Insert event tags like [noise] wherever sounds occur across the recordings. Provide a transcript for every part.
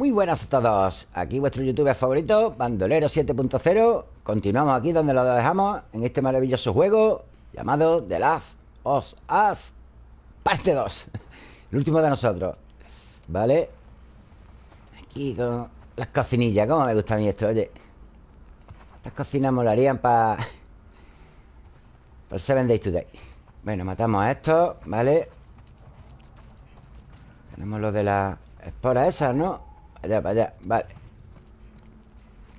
Muy buenas a todos. Aquí vuestro youtuber favorito, Bandolero 7.0. Continuamos aquí donde lo dejamos, en este maravilloso juego llamado The Last of Us Parte 2. [laughs] El último de nosotros. ¿Vale? Aquí con las cocinillas. ¿Cómo me gusta a mí esto? Oye. Estas cocinas molarían para... Para el 7 Days Today. Bueno, matamos a estos, ¿vale? Tenemos lo de las esporas esas, ¿no? Allá, para allá, vale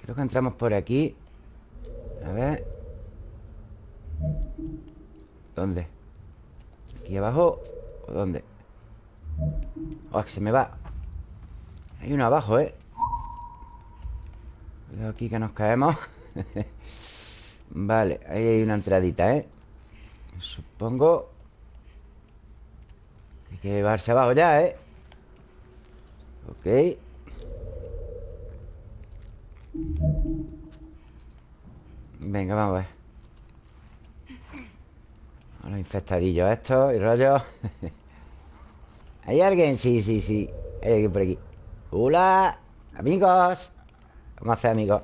Creo que entramos por aquí A ver ¿Dónde? ¿Aquí abajo? ¿O dónde? Oh, que se me va Hay uno abajo, ¿eh? Cuidado aquí que nos caemos [laughs] Vale, ahí hay una entradita, ¿eh? Supongo Hay que llevarse abajo ya, ¿eh? Ok Venga, vamos a ver. Los infectadillos estos y rollos [laughs] ¿Hay alguien? Sí, sí, sí. Hay alguien por aquí. ¡Hola! ¡Amigos! Vamos a hacer amigos.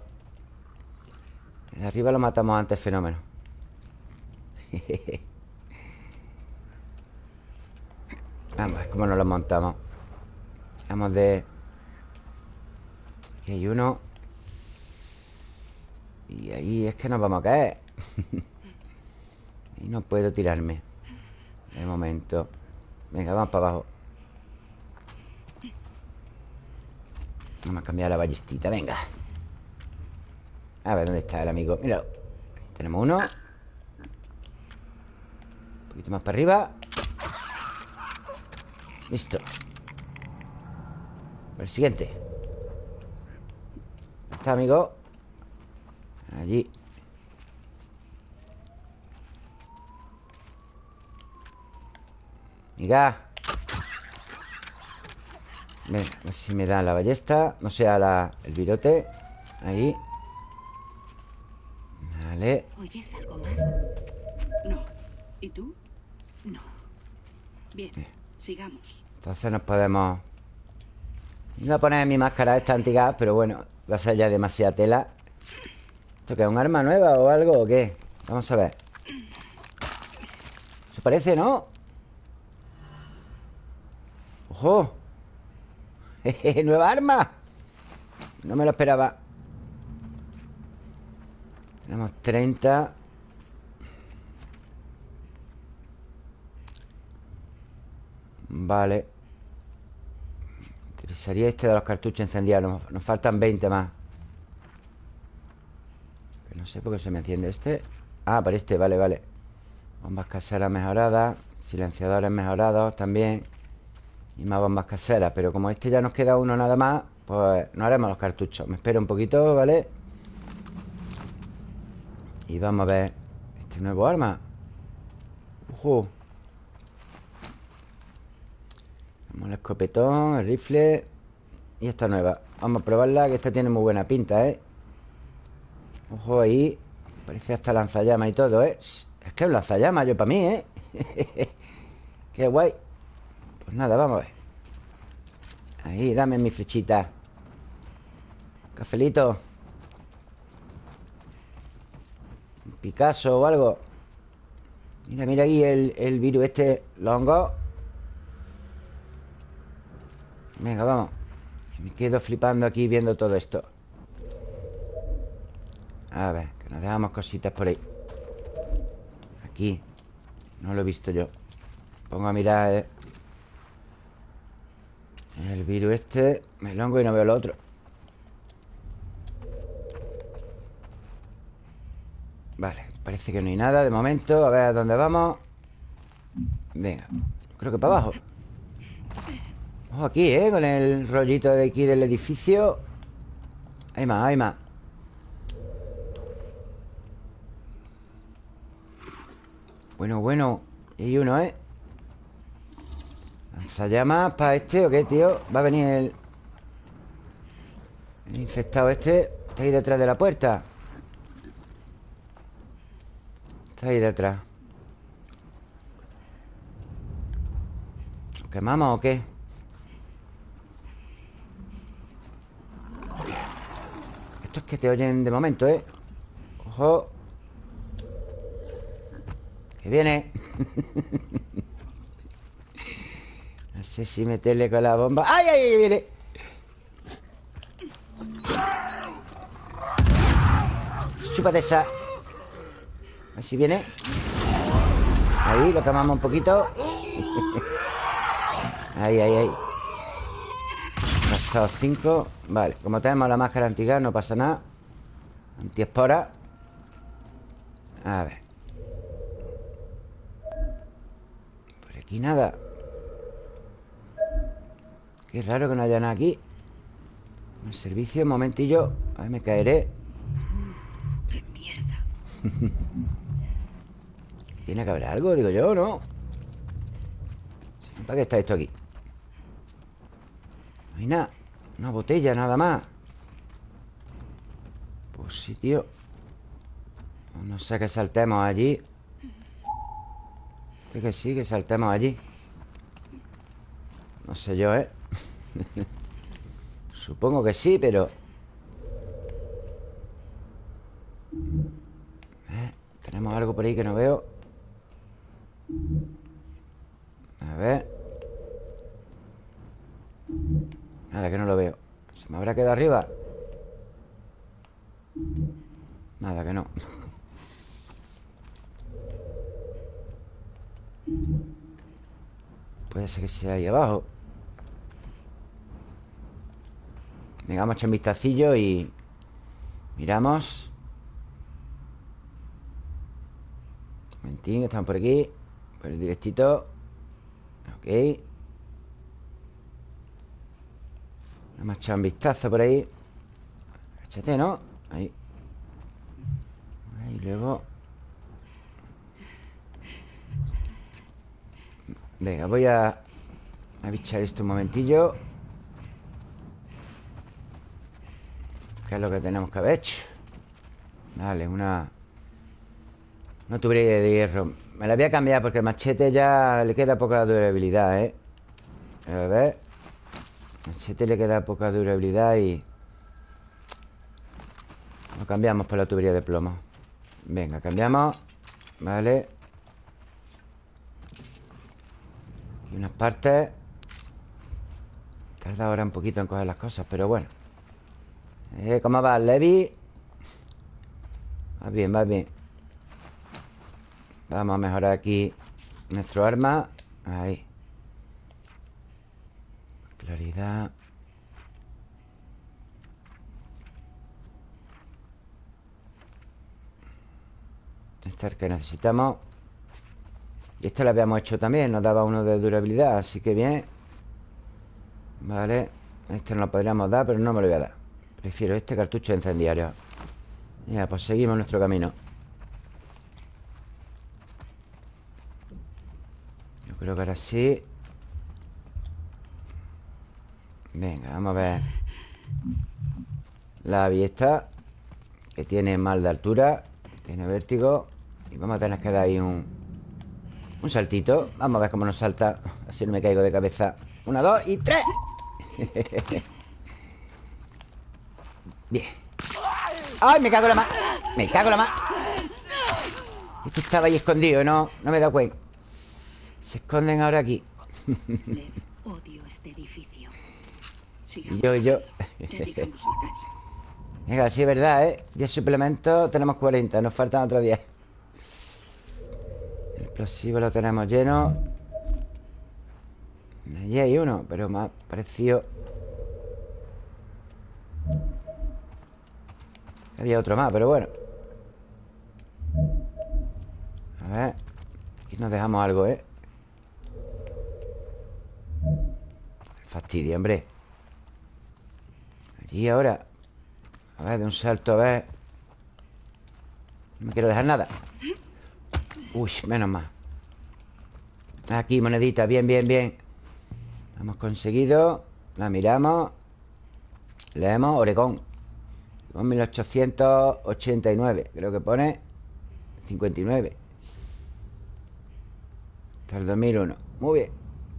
De arriba lo matamos antes, fenómeno. [laughs] Vamos a ver cómo nos lo montamos. Vamos de... Aquí hay uno Y ahí es que nos vamos a caer. [laughs] Y no puedo tirarme. De momento. Venga, vamos para abajo. Vamos a cambiar la ballestita, venga. A ver, ¿dónde está el amigo? Míralo Tenemos uno. Un poquito más para arriba. Listo. El siguiente. Está, amigo? Allí Venga Venga, a ver si me da la ballesta No sea la, el virote Ahí Vale ¿Oyes algo más? No. ¿Y tú? No. Bien, sigamos. Entonces nos podemos Voy a poner mi máscara esta antigua Pero bueno, va a ser ya demasiada tela ¿Esto qué es? ¿Un arma nueva o algo o qué? Vamos a ver Se parece, ¿no? ¡Ojo! [laughs] ¡Nueva arma! No me lo esperaba Tenemos 30 Vale Interesaría este de los cartuchos encendidos Nos, faltan 20 más No sé por qué se me enciende este. Ah, para este, vale, vale. Bombas caseras mejoradas Silenciadores mejorados también Y más bombas caseras. Pero como este ya nos queda uno nada más Pues no haremos los cartuchos. Me espero un poquito, ¿vale? Y vamos a ver Este nuevo arma. Ojo el escopetón, el rifle Y esta nueva. Vamos a probarla, que esta tiene muy buena pinta, ¿eh? Ojo ahí Parece hasta lanzallamas y todo, ¿eh? Es que es lanzallamas yo para mí, ¿eh? [laughs] Qué guay. Pues nada, vamos a ver. Ahí, dame mi flechita. Cafelito. Un Picasso o algo. Mira, mira ahí el, el virus este Longo Venga, vamos. Me quedo flipando aquí viendo todo esto A ver, que nos dejamos cositas por ahí. Aquí. No lo he visto yo. Pongo a mirar eh. El virus este Me longo y no veo lo otro. Vale, parece que no hay nada de momento. A ver a dónde vamos. Venga, creo que para abajo. Ojo aquí, ¿eh? Con el rollito de aquí del edificio. Hay más, hay más Bueno, bueno Hay uno, ¿eh? ¿Lanzallamas para este o qué, tío? Va a venir el... El infectado este Está ahí detrás de la puerta Está ahí detrás ¿Lo quemamos o qué? Estos que te oyen de momento, ¿eh? Ojo Viene. No sé si meterle con la bomba. ¡Ay, ay, ay! Viene Chúpate esa. A ver si viene. Ahí, lo quemamos un poquito. Ahí, ahí, ahí. Gastado 5 Vale, como tenemos la máscara antigua No pasa nada. Antiespora. A ver aquí nada. Qué raro que no haya nada aquí. El servicio, un momentillo. A ver, me caeré. ¡Qué [laughs] mierda! Tiene que haber algo, digo yo, ¿no? ¿Para qué está esto aquí? No hay nada. Una botella nada más. Pues sí, tío. No sé que saltemos allí Que sí, que saltemos allí. No sé yo, ¿eh? [laughs] Supongo que sí, pero... Eh, Tenemos algo por ahí que no veo. A ver. Nada, que no lo veo. ¿Se me habrá quedado arriba? Nada, que no Puede ser que sea ahí abajo. Venga, vamos a echar un vistacillo y... Miramos. Un momentín, estamos por aquí. Por el directito. Ok. Vamos a echar un vistazo por ahí. Échate, ¿no? Ahí. Y luego Venga, voy a A bichar esto un momentillo. ¿Qué es lo que tenemos que haber hecho? Vale, una Una tubería de hierro. Me la voy a cambiar porque el machete ya Le queda poca durabilidad, ¿eh? A ver. El machete le queda poca durabilidad y Lo cambiamos por la tubería de plomo. Venga, cambiamos. Vale Unas partes Tarda ahora un poquito en coger las cosas Pero bueno. Eh, ¿Cómo va, Levi? Va bien, va bien. Vamos a mejorar aquí Nuestro arma. Ahí. Claridad. Esta es el que necesitamos Y esta la habíamos hecho también Nos daba uno de durabilidad Así que bien. Vale Este no lo podríamos dar Pero no me lo voy a dar. Prefiero este cartucho incendiario. Ya, pues seguimos nuestro camino. Yo creo que ahora sí. Venga, vamos a ver. La aviesta Que tiene mal de altura Tiene vértigo Y vamos a tener que dar ahí un Un saltito. Vamos a ver cómo nos salta. Así no me caigo de cabeza. Una, dos y tres. [laughs] Bien. ¡Ay, me cago en la mano! Me cago en la mano Este estaba ahí escondido, ¿no? No me he dado cuenta Se esconden ahora aquí. Odio este edificio. Y yo, y yo. [laughs] Venga, sí es verdad, ¿eh? 10 suplementos, tenemos 40 Nos faltan otros 10 El explosivo lo tenemos lleno. Allí hay uno Pero más parecido Había otro más, pero bueno. A ver Aquí nos dejamos algo, ¿eh? Fastidio, hombre. Allí ahora. A ver, de un salto, a ver. No me quiero dejar nada Uy, menos mal. Aquí, monedita, bien, bien, bien. Hemos conseguido La miramos Leemos Oregón. Con 1889 Creo que pone 59 Hasta el 2001 Muy bien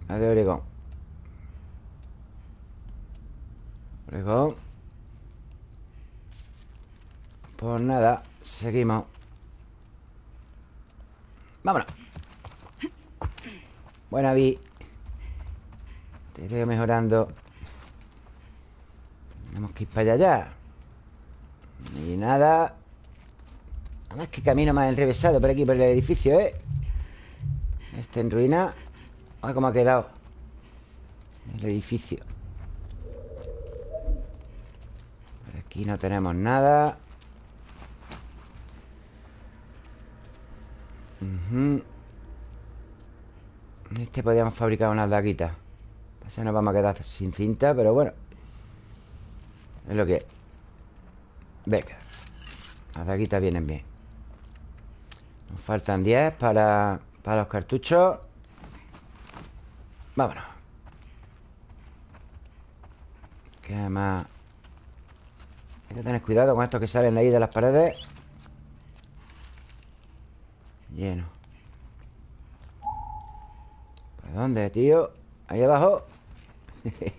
La de Oregón. Oregón. Pues nada, seguimos Vámonos. Buena, Vi Te veo mejorando. Tenemos que ir para allá. Ya Y nada. Además que camino más enrevesado por aquí, por el edificio, ¿eh? Este en ruina. Ay, cómo ha quedado El edificio. Por aquí no tenemos nada Este podríamos fabricar unas daguitas. Así nos vamos a quedar sin cinta Pero bueno. Es lo que es. Venga. Las daguitas vienen bien. Nos faltan 10 para, para los cartuchos. Vámonos. Que más Hay que tener cuidado con estos que salen de ahí de las paredes Lleno ¿Para dónde, tío? Ahí abajo [laughs]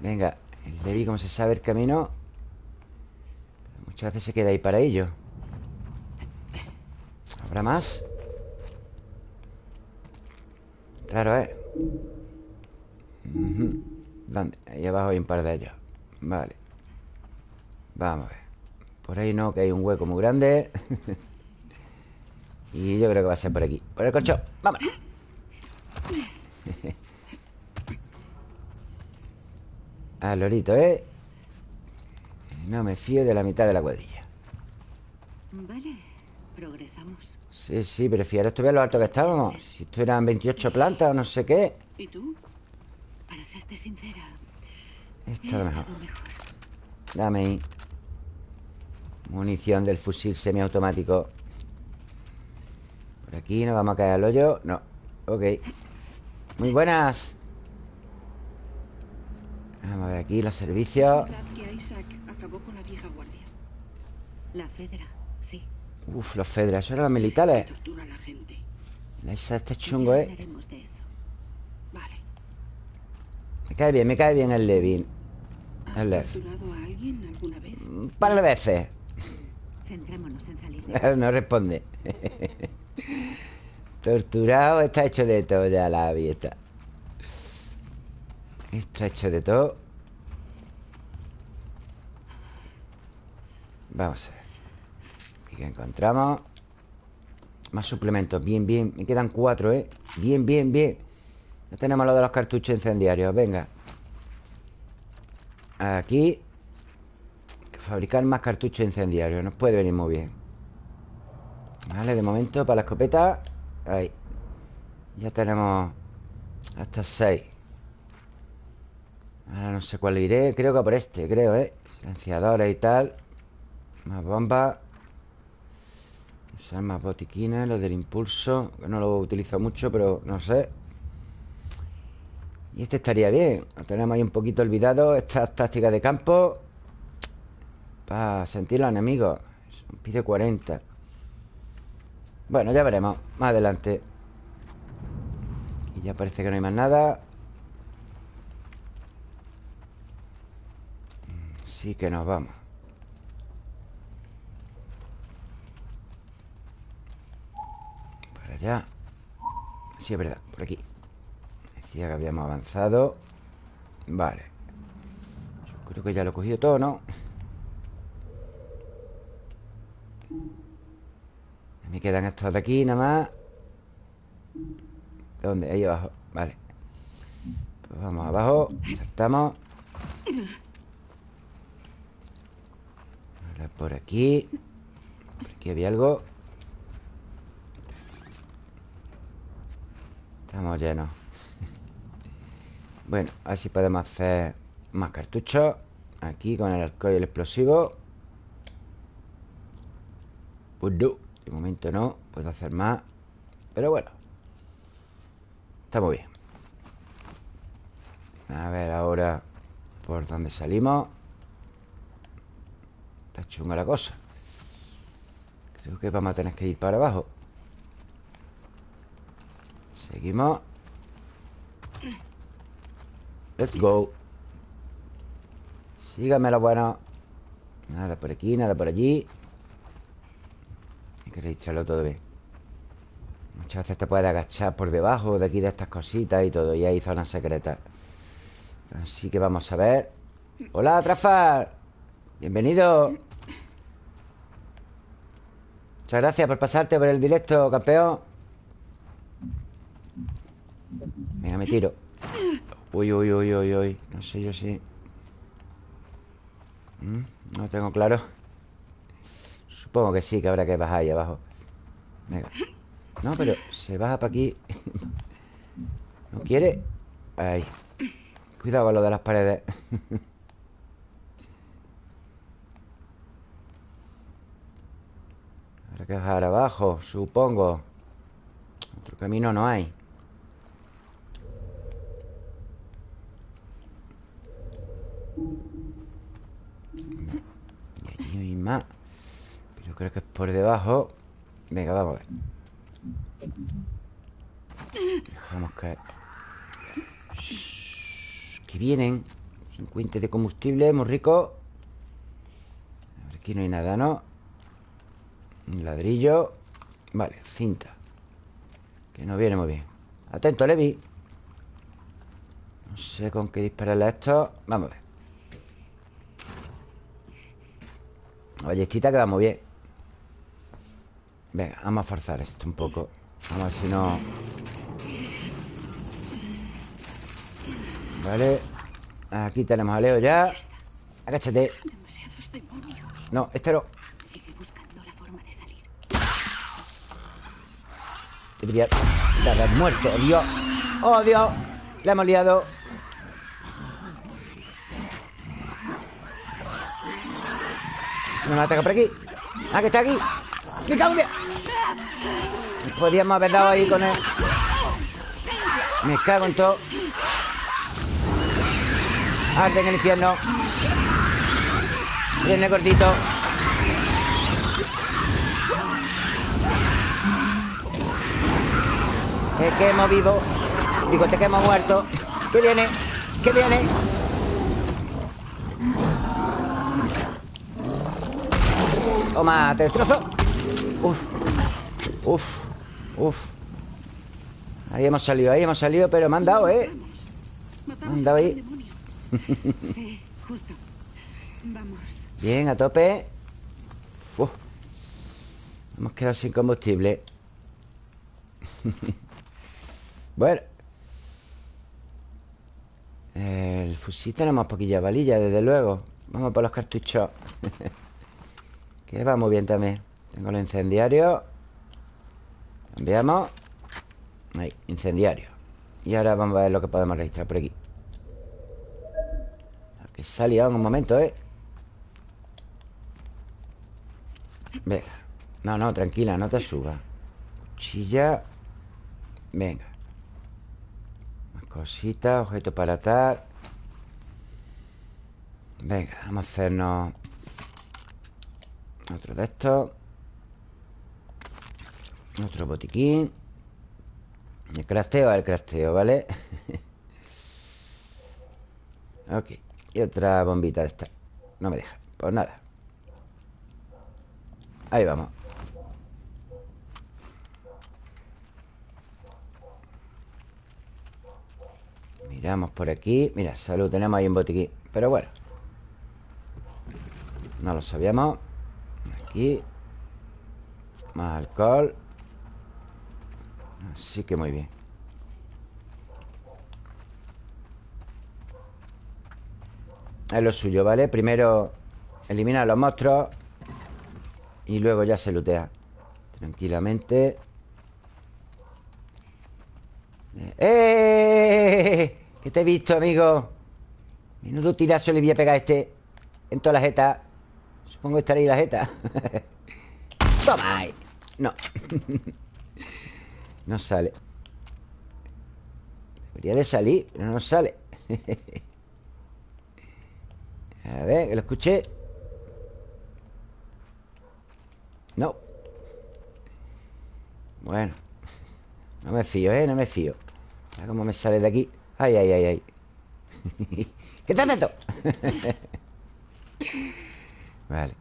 Venga El Debbie, como se sabe el camino Muchas veces se queda ahí para ello ¿Habrá más? Claro, ¿eh? ¿Dónde? Ahí abajo hay un par de ellos Vale Vamos a ver Por ahí no, que hay un hueco muy grande [laughs] Y yo creo que va a ser por aquí. Por el colchón, vámonos Al [laughs] lorito, ¿eh? No me fío de la mitad de la cuadrilla. Vale, progresamos. Sí, sí, pero fíjate ver lo alto que estábamos. Si esto eran 28 plantas o no sé qué. ¿Y tú? Para serte sincera Esto es lo mejor. mejor. Dame ahí. Munición del fusil semiautomático Por aquí no vamos a caer al hoyo. No, ok. Muy buenas. Vamos a ver aquí los servicios. Uf, los Fedra, eso eran los militares. Tortura a la gente. Esa este chungo, ¿eh? Vale. Me cae bien, me cae bien el Levin. ¿Has El Lev. torturado a alguien alguna vez? Un par de veces. Centrémonos en salir de [laughs] No responde [laughs] Torturado está hecho de todo ya la vieta Está hecho de todo. Vamos a ver. Aquí que encontramos Más suplementos, bien, bien. Me quedan cuatro, ¿eh? Bien, bien, bien. Ya tenemos lo de los cartuchos incendiarios. Venga. Aquí. Fabricar más cartuchos incendiarios. Nos puede venir muy bien. Vale, de momento para la escopeta Ahí. Ya tenemos Hasta seis. Ahora no sé cuál iré Creo que por este, creo, ¿eh? Silenciadores y tal. Más bombas Usar más botiquines Lo del impulso Que no lo utilizo mucho, pero no sé. Y este estaría bien. Lo tenemos ahí un poquito olvidado Estas tácticas de campo Para sentir los enemigos. Pide 40 Bueno, ya veremos Más adelante. Y ya parece que no hay más nada. Sí que nos vamos. Para allá. Sí, es verdad, por aquí. Decía que habíamos avanzado. Vale. Yo creo que ya lo he cogido todo, ¿no? Me quedan estos de aquí nada más. ¿Dónde? Ahí abajo. Vale. Pues vamos abajo. Saltamos. Ahora por aquí. Por aquí había algo. Estamos llenos. Bueno, a ver si podemos hacer Más cartuchos. Aquí con el alcohol y el explosivo. Pues De momento no Puedo hacer más Pero bueno. Está muy bien. A ver ahora Por dónde salimos. Está chunga la cosa. Creo que vamos a tener que ir para abajo. Seguimos. Let's go. Sígame lo bueno. Nada por aquí, nada por allí Hay que registrarlo todo bien Muchas veces te puedes agachar por debajo de aquí de estas cositas y todo Y hay zonas secretas. Así que vamos a ver. Hola, Trafar Bienvenido. Muchas gracias por pasarte por el directo, campeón. Venga, me tiro. Uy, uy, uy, uy, uy. No sé yo si... ¿Mm? No tengo claro Supongo que sí, que habrá que bajar ahí abajo. Venga. No, pero se baja para aquí. [laughs] ¿No quiere? Ahí. Cuidado con lo de las paredes. [laughs] Habrá que bajar abajo, supongo. Otro camino no hay. Y allí hay más creo que es por debajo. Venga, vamos a ver. Dejamos caer. Que vienen. 50 de combustible, muy rico. Aquí no hay nada, ¿no? Un ladrillo. Vale, cinta. Que no viene muy bien. Atento, Levi. No sé con qué dispararle a esto. Vamos a ver. Ballestita que va muy bien Venga, vamos a forzar esto un poco. Vamos a ver si no... Vale. Aquí tenemos a Leo ya. Agáchate. No, este no. Debería de haber muerto Dios. Oh, Dios. Le hemos liado. Se me va a atacar por aquí. Ah, que está aquí. ¡Me cago en Podríamos haber dado ahí con él. Me cago en todo. Arde en el infierno. Viene gordito Te quemo vivo. Digo, te quemo muerto. ¿Qué viene? ¿Qué viene? Toma, te destrozo. Uf Uf Uf. Ahí hemos salido, ahí hemos salido Pero me han dado, ¿eh? Me han dado ahí. Bien, a tope. Uf. Hemos quedado sin combustible. [laughs] Bueno. El fusil tenemos poquilla valilla, desde luego. Vamos por los cartuchos. [laughs] Que va muy bien también. Tengo los incendiarios Cambiamos Ahí, incendiario. Y ahora vamos a ver lo que podemos registrar por aquí. Que salió en un momento, ¿eh? Venga. No, no, tranquila, no te subas. Cuchilla. Venga. Más cositas, objeto para atar. Venga, vamos a hacernos Otro de estos Otro botiquín. El crasteo el crasteo, ¿vale? [laughs] ok Y otra bombita de esta. No me deja, pues nada. Ahí vamos. Miramos por aquí. Mira, salud, tenemos ahí un botiquín. Pero bueno. No lo sabíamos. Aquí. Más alcohol Así que muy bien. Es lo suyo, ¿vale? Primero Elimina los monstruos Y luego ya se lootea. Tranquilamente. ¡Eh! Que te he visto, amigo Menudo tirazo le voy a pegar a este En toda la jeta Supongo que estará [laughs] ahí la jeta Toma No [laughs] No sale. Debería de salir, pero no sale. [laughs] A ver, que lo escuché. No. Bueno. No me fío, ¿eh? No me fío. A ver cómo me sale de aquí. Ay, ay, ay, ay. [laughs] ¿Qué te meto? [laughs] Vale.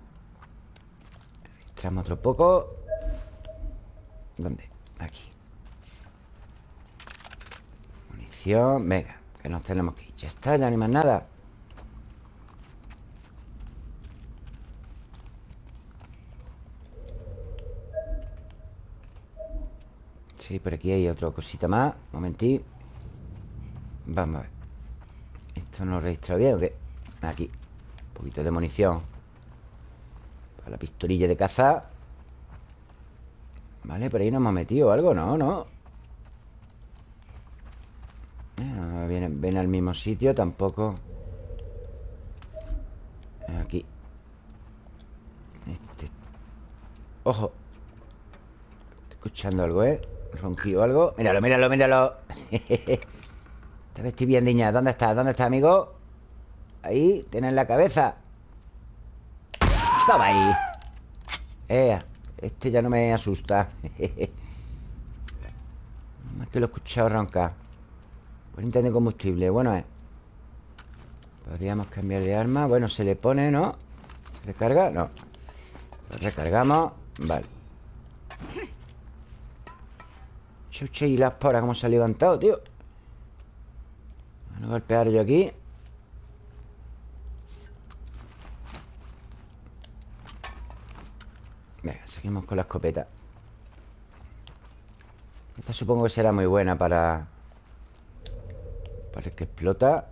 Extramos otro poco. ¿Dónde? Aquí Venga, que nos tenemos que ir. Ya está, ya ni más nada. Sí, por aquí hay otra cosita más. Un momentito Vamos a ver. ¿Esto no registra bien o? Aquí. Un poquito de munición. Para la pistolilla de caza. Vale, por ahí nos hemos metido algo. No, no ah, viene al mismo sitio Tampoco. Aquí. Este. Ojo. Estoy escuchando algo, ¿eh? Ronquido algo. Míralo, míralo, míralo. [laughs] Te vestí bien, niña. ¿Dónde estás? ¿Dónde estás, amigo? Ahí, tienes la cabeza. Toma ahí. Eh, Este ya no me asusta. [laughs] Más que lo he escuchado roncar Por de combustible Bueno, eh. Podríamos cambiar de arma. Bueno, se le pone, ¿no? ¿Se recarga? No. Lo recargamos. Vale. Chuche y las poras Cómo se ha levantado, tío Voy a golpear yo aquí. Venga, seguimos con la escopeta. Esta supongo que será muy buena para... El que explota.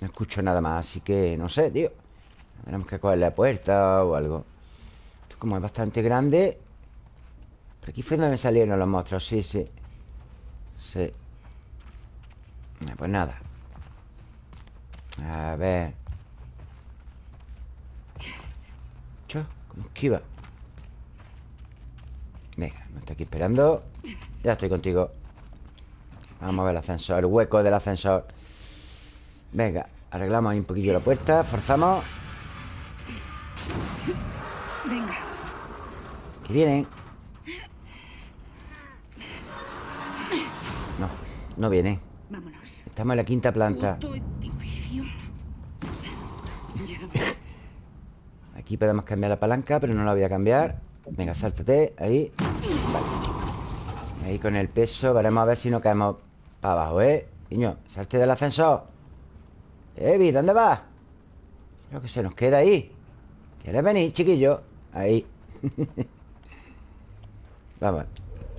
No escucho nada más, así que no sé, tío. Tenemos que coger la puerta o algo. Como es bastante grande. Por aquí fue donde me salieron los monstruos Sí, sí. Sí. Pues nada. A ver. ¿cómo esquiva? Venga, me está aquí esperando. Ya estoy contigo. Vamos a ver el ascensor El hueco del ascensor. Venga, arreglamos ahí un poquillo la puerta Forzamos. Vienen. No, no vienen. Estamos en la quinta planta. [laughs] Aquí podemos cambiar la palanca Pero no la voy a cambiar. Venga, sáltate, ahí Ahí con el peso Veremos a ver si no caemos para abajo, ¿eh? Niño, salte del ascensor Evi, ¿dónde vas? Creo que se nos queda ahí ¿Quieres venir, chiquillo? Ahí [laughs] Vamos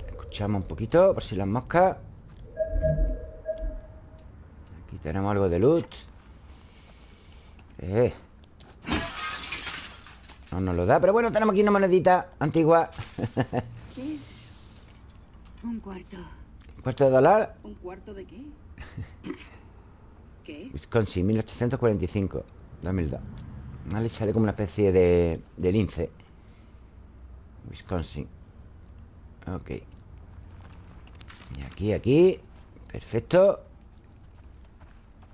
Escuchamos un poquito Por si las moscas Aquí tenemos algo de loot eh. No nos lo da Pero bueno, tenemos aquí una monedita antigua [laughs] Un cuarto. ¿Un cuarto de dólar? ¿Un cuarto de qué? [laughs] ¿Qué? Wisconsin, 1845 2002 Vale, sale como una especie de, de lince. Wisconsin Ok. Y aquí, aquí. Perfecto.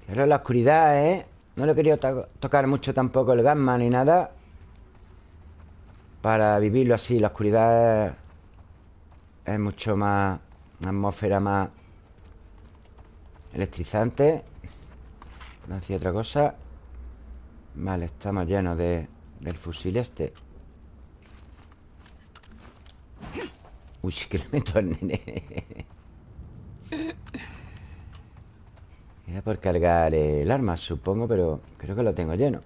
Ahora la oscuridad, ¿eh? No le he querido tocar mucho tampoco el gamma ni nada. Para vivirlo así La oscuridad es, mucho más Una atmósfera más Electrizante No hacía otra cosa. Vale, estamos llenos de, del fusil este. Uy, [laughs] que le meto al nene. [laughs] Era por cargar el arma, supongo Pero creo que lo tengo lleno.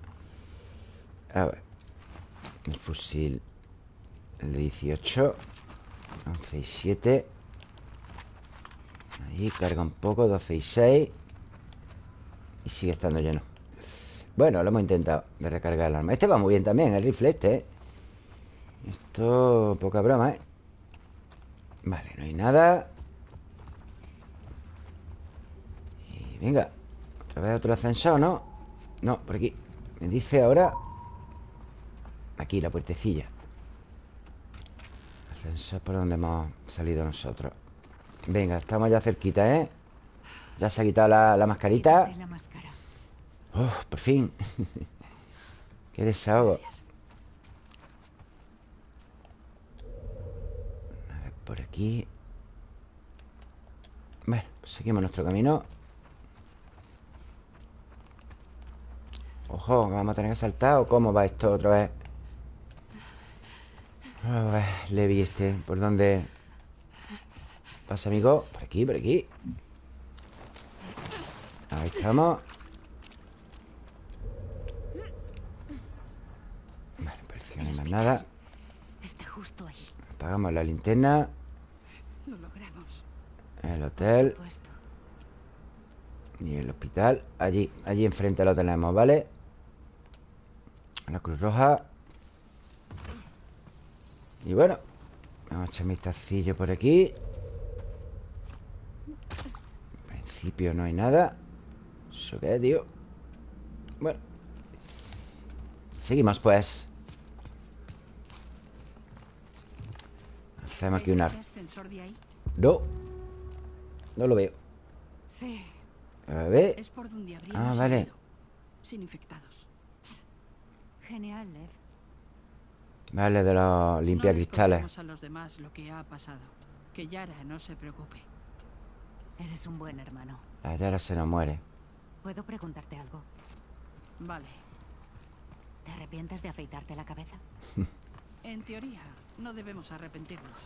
A ver El fusil El de 18 11 y 7 Ahí carga un poco 12 y 6 Y sigue estando lleno. Bueno, lo hemos intentado De recargar el arma. Este va muy bien también, el rifle este ¿eh? Esto, poca broma, ¿eh? Vale, no hay nada. Y venga Otra vez otro ascensor, ¿no? No, por aquí. Me dice ahora Aquí, la puertecilla Ascensor por donde hemos salido nosotros Venga, estamos ya cerquita, ¿eh? Ya se ha quitado la, mascarita. Oh, por fin. [laughs] Qué desahogo. Por aquí. Bueno, pues seguimos nuestro camino. Ojo, vamos a tener que saltar ¿O cómo va esto otra vez? A ver, Levi este ¿Por dónde pasa, amigo? Por aquí, por aquí Ahí estamos Vale, parece que no hay más nada Está justo ahí. Apagamos la linterna Lo logramos. El hotel. Y el hospital Allí, allí enfrente lo tenemos, ¿vale? La Cruz Roja Y bueno Vamos a echar un vistacillo por aquí En principio no hay nada ¿Eso qué es, tío? Bueno Seguimos, pues Hacemos aquí ¿Es una... ese ascensor de ahí? No No lo veo Sí. A ver Es por donde Ah, vale. Sin infectados. Genial, Lev. Vale, de los limpia no a los demás lo que ha pasado. Que Yara no se preocupe. Eres un buen hermano. La Yara se nos muere ¿Puedo preguntarte algo? Vale. ¿Te arrepientes de afeitarte la cabeza? [laughs] En teoría, no debemos arrepentirnos.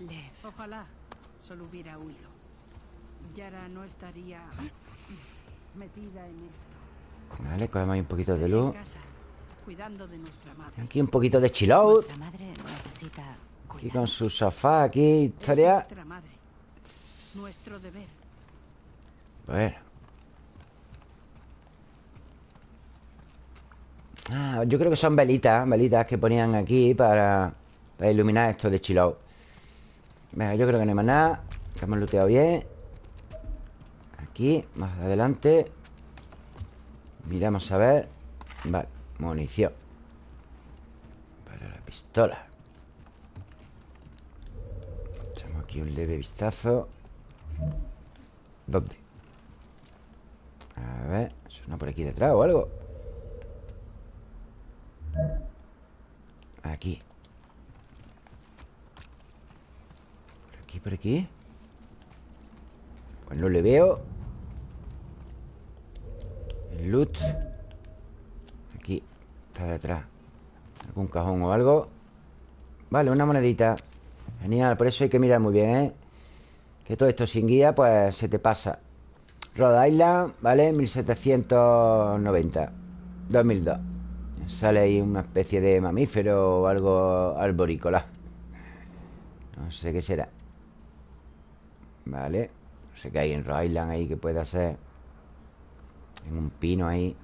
Lev. Ojalá solo hubiera huido. Yara no estaría metida en esto. Vale, cogemos ahí un poquito de En luz casa, cuidando de nuestra madre. Aquí un poquito de chill out madre Aquí con su sofá, aquí historia madre. Nuestro deber. Bueno Ah, yo creo que son velitas Velitas que ponían aquí para, para iluminar esto de chill out Venga, yo creo que no hay más nada Que hemos looteado bien. Aquí, más adelante. Miramos a ver. Vale, munición. Para la pistola. Echamos aquí un leve vistazo. ¿Dónde? A ver, suena por aquí detrás o algo. Aquí. Por aquí, por aquí Pues no le veo. El loot Está detrás. Algún cajón o algo. Vale, una monedita. Genial, por eso hay que mirar muy bien, ¿eh? Que todo esto sin guía, pues se te pasa. Rhode Island, ¿vale? 1790 2002 Sale ahí una especie de mamífero o algo arborícola. No sé qué será. Vale. No sé qué hay en Rhode Island ahí que pueda ser. En un pino ahí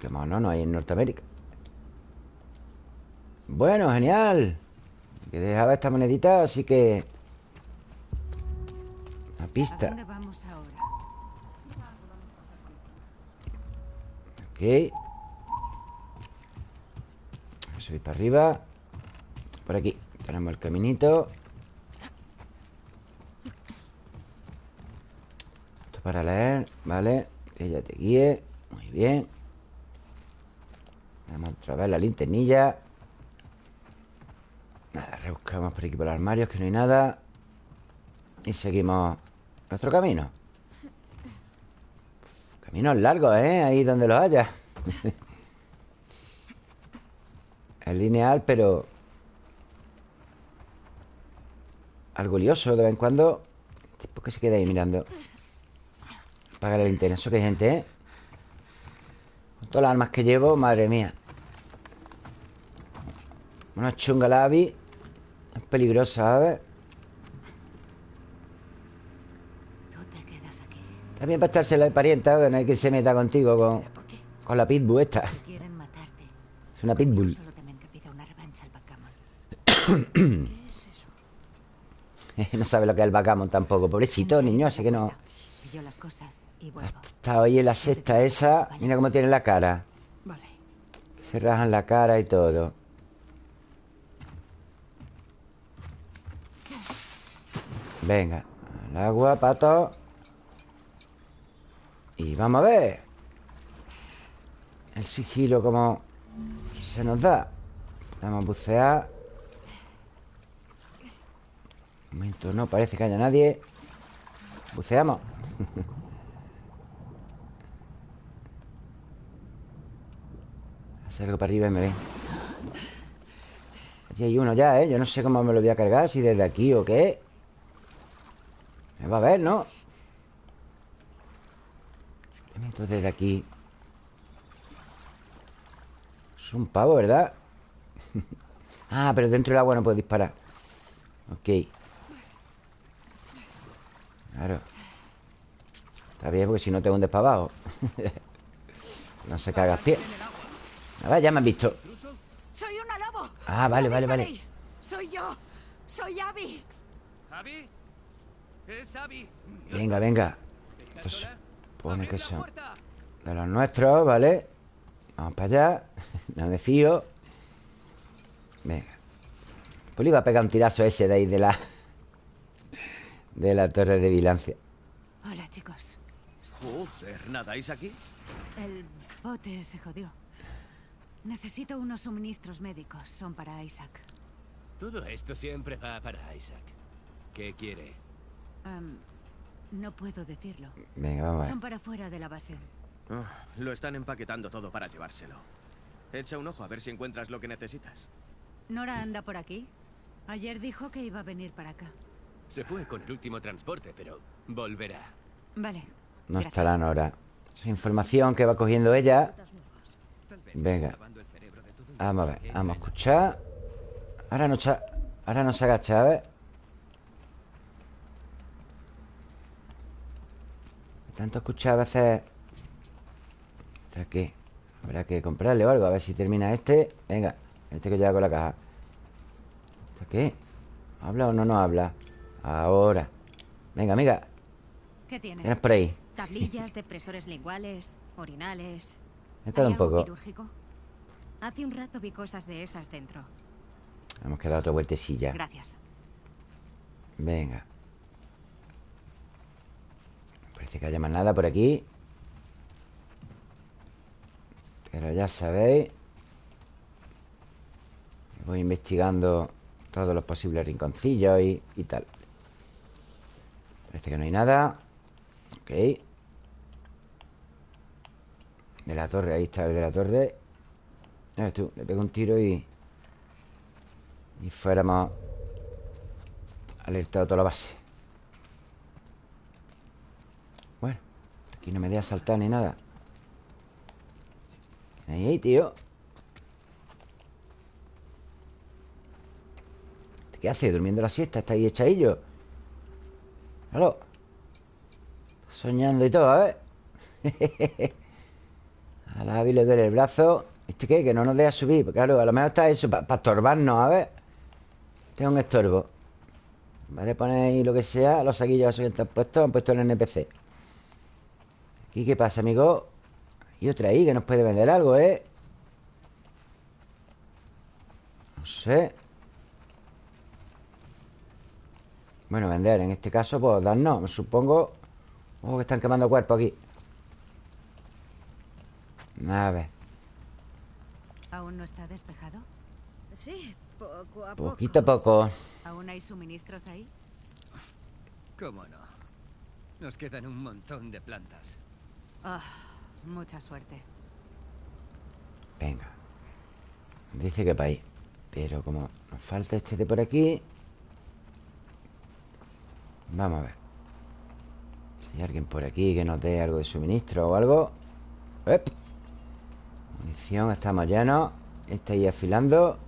Porque mono no hay en Norteamérica. Bueno, genial. Que dejaba esta monedita, así que Una ¿A pista dónde vamos ahora? Ok. Subir para arriba. Por aquí. Tenemos el caminito. Esto para leer Vale Que ella te guíe. Muy bien Vamos otra vez la linternilla Nada, rebuscamos por aquí por los armarios Que no hay nada Y seguimos nuestro camino Caminos largos, ¿eh? Ahí donde los haya [laughs] Es lineal, pero Algo lioso de vez en cuando ¿Por qué se queda ahí mirando? Apaga la linterna Eso que hay gente, ¿eh? Con todas las armas que llevo, madre mía Una chunga la Abby Es peligrosa, ¿sabes? Tú te quedas aquí. También para echársela de parienta Que no hay que se meta contigo con, con la pitbull esta matarte. Es una pitbull Solo temen que pida una revancha al backgammon. [coughs] ¿Qué es eso? No sabe lo que es el backgammon tampoco Pobrecito niño, así que no Pillo las cosas y Ha vuelvo. estado ahí en la sexta esa Mira cómo tiene la cara Vale. Se rajan la cara y todo Venga, al agua, pato. Y vamos a ver. El sigilo como se nos da. Vamos a bucear. Un momento, no parece que haya nadie. Buceamos. [laughs] Hace algo para arriba y me ven. Allí hay uno ya, ¿eh? Yo no sé cómo me lo voy a cargar Si desde aquí o qué. Me va a ver, ¿no? Me meto desde aquí Es un pavo, ¿verdad? [laughs] ah, pero dentro del agua no puedo disparar Ok Claro Está bien porque si no te hundes para abajo [laughs] No se cagas pie A ver, ya me han visto ¡Soy una lobo! Ah, vale, ¡No vale, vale! ¡Soy yo! ¡Soy Abby! ¿Abby? Venga, venga ¿Estás Pues pone ¡Abrid que son! De los nuestros, ¿vale? Vamos para allá [laughs] No me fío Venga Pues le iba a pegar un tirazo ese de ahí de la [laughs] De la torre de vigilancia Hola, chicos. Joder, ¿nadáis aquí? El bote se jodió. Necesito unos suministros médicos. Son para Isaac. Todo esto siempre va para Isaac. ¿Qué quiere? Am, no puedo decirlo. Venga, vamos a ver Son para fuera de la base. Ah, lo están empaquetando todo para llevárselo. Echa un ojo a ver si encuentras lo que necesitas. Nora anda por aquí. Ayer dijo que iba a venir para acá. Se fue con el último transporte, pero volverá. Vale. No gracias. estarán ahora Es información que va cogiendo ella Venga Vamos a ver, vamos a escuchar Ahora no, cha- ahora no se agacha, a ver Tanto escuchar a veces Está aquí Habrá que comprarle o algo A ver si termina este Venga, este que lleva con la caja ¿Está qué? ¿Habla o no nos habla? Ahora Venga, amiga ¿Qué tienes? Tienes por ahí Tablillas, depresores linguales, orinales. He estado ¿Hay un poco quirúrgico? Hace un rato vi cosas de esas dentro. Hemos quedado otra vueltecilla Gracias. Venga Parece que haya más nada por aquí. Pero ya sabéis Voy investigando Todos los posibles rinconcillos y, y tal. Parece que no hay nada. Ok. De la torre, ahí está el de la torre. Ya ves tú, le pego un tiro y Y fuéramos Alertado toda la base Aquí no me deja saltar ni nada. Ahí, tío. ¿Qué hace? ¿Durmiendo la siesta? ¿Está ahí echadillo? Claro Soñando y todo, a ver. [laughs] A la Abby le duele el brazo. ¿Este qué? Que no nos deja subir. Claro, a lo mejor está eso Para estorbarnos, a ver. Este es un estorbo. De poner ahí lo que sea Los saquillos que están puestos Han puesto el NPC ¿Aquí qué pasa, amigo? Y otra ahí que nos puede vender algo, ¿eh? No sé Bueno, vender En este caso, pues darnos Me supongo Oh, que están quemando cuerpos aquí A ver ¿Aún no está despejado? Sí, poco a poco. Poquito a poco ¿Aún hay suministros ahí? ¿Cómo no? Nos quedan un montón de plantas. Ah, mucha suerte. Venga. Dice que para ahí. Pero como nos falta este de por aquí Vamos a ver. Si hay alguien por aquí que nos dé algo de suministro o algo. Munición, estamos llenos. Este ahí afilando.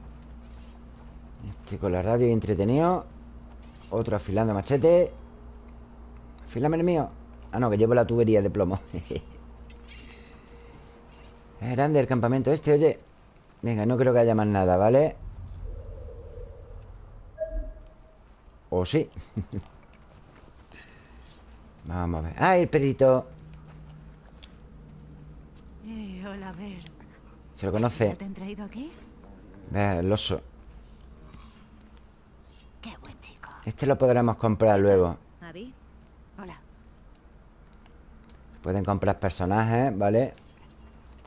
Este con la radio entretenido. Otro afilando machete. Afílame el mío Ah, no, que llevo la tubería de plomo [laughs] Es grande el campamento este, oye Venga, no creo que haya más nada, ¿vale? ¿O sí? [laughs] Vamos a ver ¡Ah, el perrito! Eh, hola, Ver. ¿Se lo ¿Ya conoce? te han traído aquí? Vea, el oso Qué buen chico. Este lo podremos comprar luego Pueden comprar personajes, ¿vale?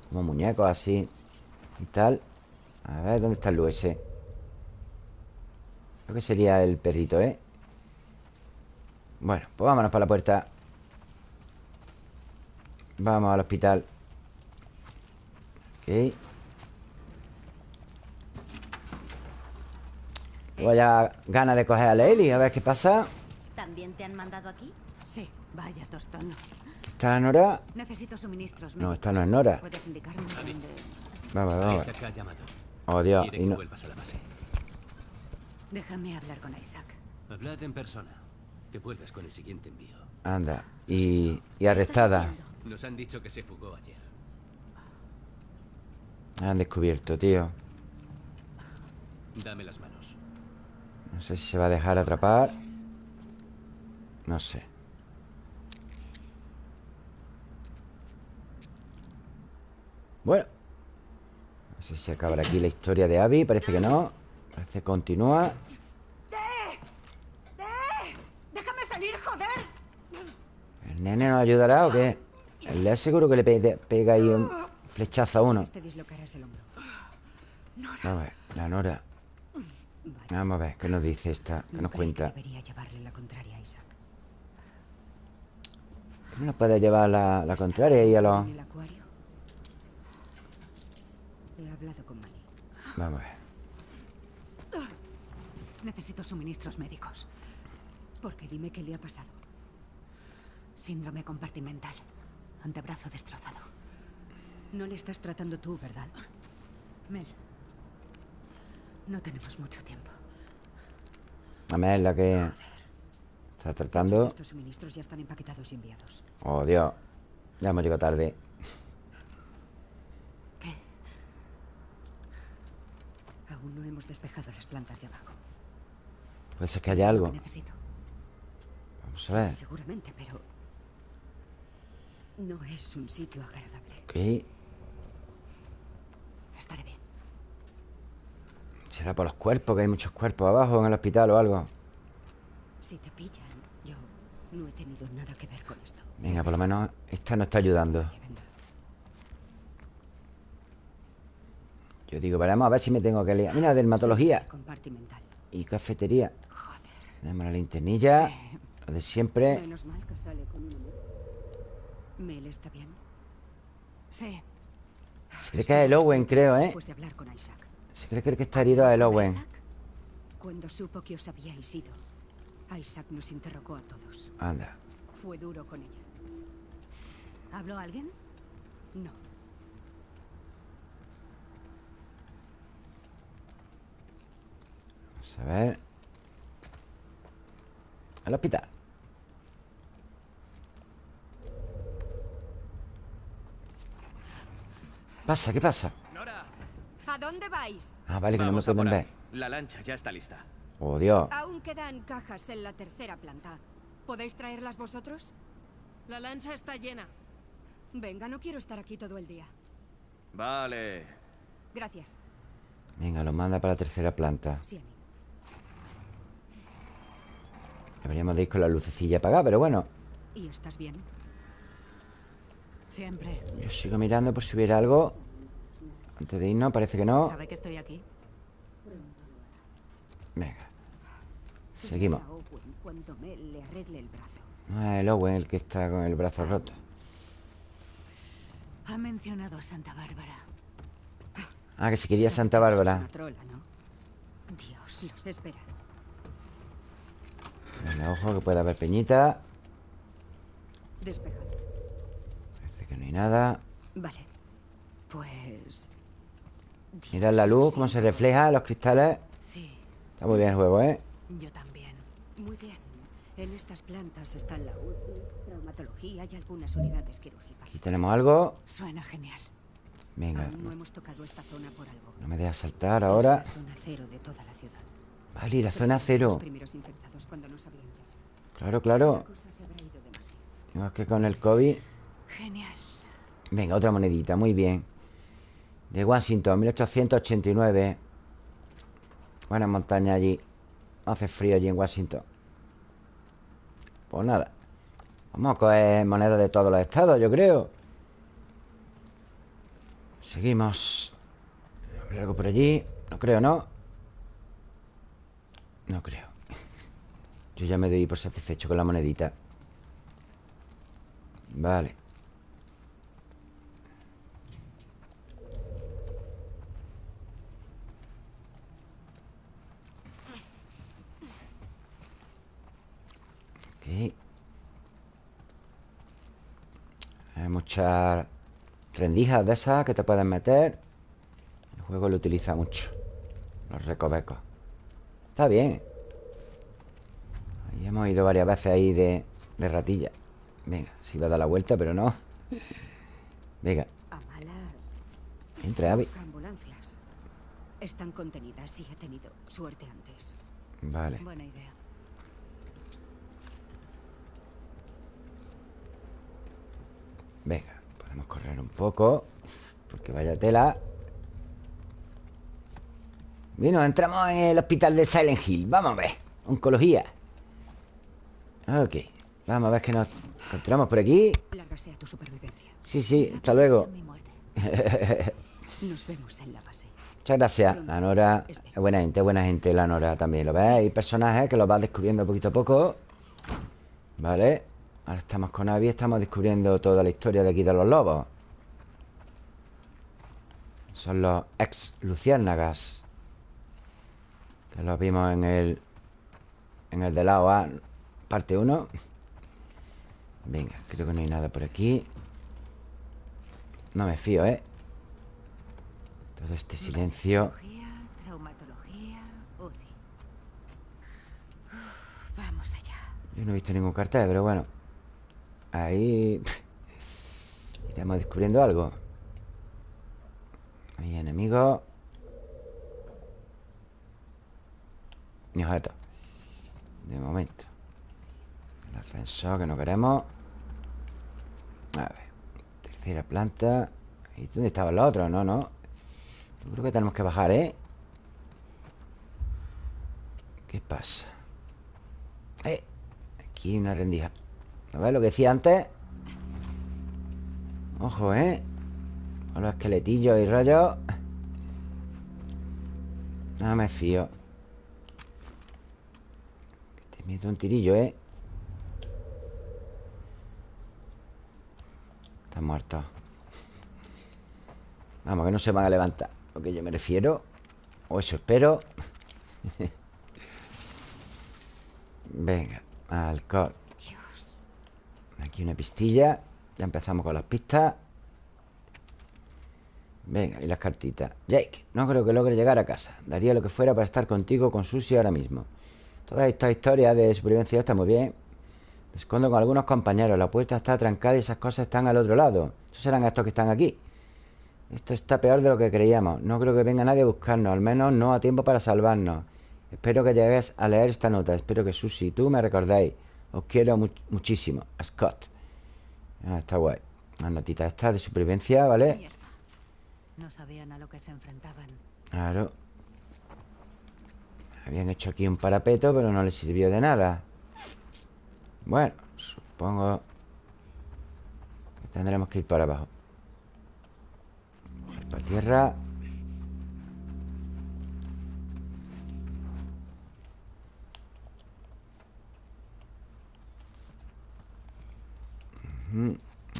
Como muñecos así Y tal A ver, ¿dónde está el US? Creo que sería el perrito, ¿eh? Bueno, pues vámonos para la puerta Vamos al hospital Ok Vaya ganas de coger a Lely A ver qué pasa ¿También te han mandado aquí? Sí, vaya tostón ¿Está Nora? Necesito suministros No, esta no es Nora ¿Puedes indicarme dónde...? Vamos, vamos Isaac ha llamado. Oh, Dios Quiere y que no. vuelvas a la base. Déjame hablar con Isaac. Hablad en persona. Te vuelves con el siguiente envío. Anda Y, y arrestada Nos han dicho que se fugó ayer. Han descubierto, tío Dame las manos. No sé si se va a dejar atrapar No sé Bueno No sé si acabará aquí la historia de Abby Parece que no Parece que continúa ¡Déjame salir, joder! ¿El nene nos ayudará o qué? El Lea seguro que le pe- pega ahí un flechazo a uno Te dislocarás el hombro. Vamos a ver, la Nora Vamos a ver, ¿qué nos dice esta? ¿Qué nos cuenta? Debería llevarle la contraria a Isaac. ¿Qué no nos puede llevar la, la contraria ahí a los... He hablado con Manny. Vamos a ver Necesito suministros médicos. Porque dime qué le ha pasado. Síndrome compartimental. Antebrazo destrozado. No le estás tratando tú, ¿verdad? Mel. No tenemos mucho tiempo. A ver, la que está tratando Estos suministros ya están empaquetados y enviados. Oh, Dios Ya hemos llegado tarde Aún no hemos despejado las plantas de abajo. Puede ser que haya algo necesito. Vamos Sí, a ver seguramente, pero... No es un sitio agradable. Ok Estaré bien. Será por los cuerpos Que hay muchos cuerpos abajo en el hospital o algo Si te pillan, yo no he tenido nada que ver con esto. Venga, por lo menos Esta nos está ayudando Que venga. Yo digo, veremos a ver si me tengo que liar Mira, dermatología y cafetería Joder. Tenemos la linternilla Lo de siempre Menos mal que sale con está bien. Sí. Se cree que es el Owen, creo, ¿eh? Después de hablar con Isaac. Se cree que está herido a el Owen Isaac, Cuando supo que os habíais ido, Isaac nos interrogó a todos. Anda Fue duro con ella. ¿Habló alguien? No. Vamos a ver Al hospital Pasa, ¿qué pasa? ¡Nora! ¿A dónde vais? Ah, vale, que no me pueden ver. La lancha ya está lista. Oh, Dios Aún quedan cajas en la tercera planta. ¿Podéis traerlas vosotros? La lancha está llena. Venga, no quiero estar aquí todo el día. Vale. Gracias. Venga, lo manda para la tercera planta Sí, amigo. Deberíamos de ir con la lucecilla apagada, pero bueno ¿Y estás bien? Siempre. Yo sigo mirando por si hubiera algo Antes de irnos, parece que no ¿Sabe que estoy aquí? Venga Seguimos. No es el Owen el que está con el brazo roto Ha mencionado a Santa Bárbara. Ah, que si quería Santa Bárbara. Dios los espera. Venga, ojo que puede haber peñita Despejado. Parece que no hay nada Vale. Pues... Mira la luz, cómo se refleja en los cristales Sí, Está muy bien el juego, ¿eh? yo también. Muy bien. En estas plantas están la UCI, traumatología y algunas unidades quirúrgicas. Aquí tenemos algo Suena genial. Venga, Aún no hemos tocado esta zona por algo. no me dejas saltar Es ahora la zona cero de toda la ciudad. Vale, y la zona cero. Claro, La claro madre. Igual que con el COVID Genial. Venga, otra monedita, muy bien De Washington, 1889 Buena montaña allí No hace frío allí en Washington Pues nada Vamos a coger monedas de todos los estados, yo creo Seguimos ¿Habrá algo por allí? No creo, ¿no? No creo. Yo ya me doy por satisfecho con la monedita. Vale. Ok. Hay muchas rendijas de esas que te pueden meter. El juego lo utiliza mucho. Los recovecos. Está bien. Ahí hemos ido varias veces ahí de, de ratilla. Venga, si va a dar la vuelta, pero no. Venga. Entra, Abby. Están contenidas y he tenido suerte antes. Vale. Buena idea. Venga, podemos correr un poco Porque vaya tela Bueno, entramos en el hospital de Silent Hill. Vamos a ver, oncología. Ok Vamos a ver que nos encontramos por aquí. Lárgase a tu supervivencia. Sí, sí, hasta luego. [laughs] Nos vemos en la base. Muchas gracias, la Nora. Es buena gente, buena gente la Nora también ¿Lo ves? Hay personajes que los vas descubriendo poquito a poco. Vale Ahora estamos con Abby Estamos descubriendo toda la historia de aquí de los lobos. Son los ex luciérnagas Que los vimos en el En el de la OA Parte 1 Venga, creo que no hay nada por aquí No me fío, ¿eh? Todo este silencio Cirugía, traumatología, UCI. Uf, vamos allá. Yo no he visto ningún cartel, pero bueno Ahí Iremos descubriendo algo Hay enemigos Ni objetos De momento El ascensor que no queremos A ver Tercera planta ¿Y dónde estaba el otro? No, no Yo creo que tenemos que bajar, ¿eh? ¿Qué pasa? Eh Aquí una rendija ¿No ves lo que decía antes? Ojo, ¿eh? Con los esqueletillos y rollos Nada me fío Que te meto un tirillo, ¿eh? Están muertos Vamos, que no se van a levantar. Lo que yo me refiero O eso espero. [laughs] Venga, alcohol. Aquí una pistilla. Ya empezamos con las pistas. Venga, y las cartitas. Jake, no creo que logre llegar a casa. Daría lo que fuera para estar contigo con Susie ahora mismo Toda esta historia de supervivencia está muy bien Me escondo con algunos compañeros La puerta está trancada y esas cosas están al otro lado Esos serán estos que están aquí Esto está peor de lo que creíamos No creo que venga nadie a buscarnos Al menos no a tiempo para salvarnos Espero que llegues a leer esta nota Espero que Susie y tú me recordéis os quiero mu muchísimo. Scott. Ah, está guay. Una notita esta de supervivencia, ¿vale? No sabían a lo que se enfrentaban. Claro. Habían hecho aquí un parapeto, pero no les sirvió de nada. Bueno, supongo que tendremos que ir para abajo. Para tierra.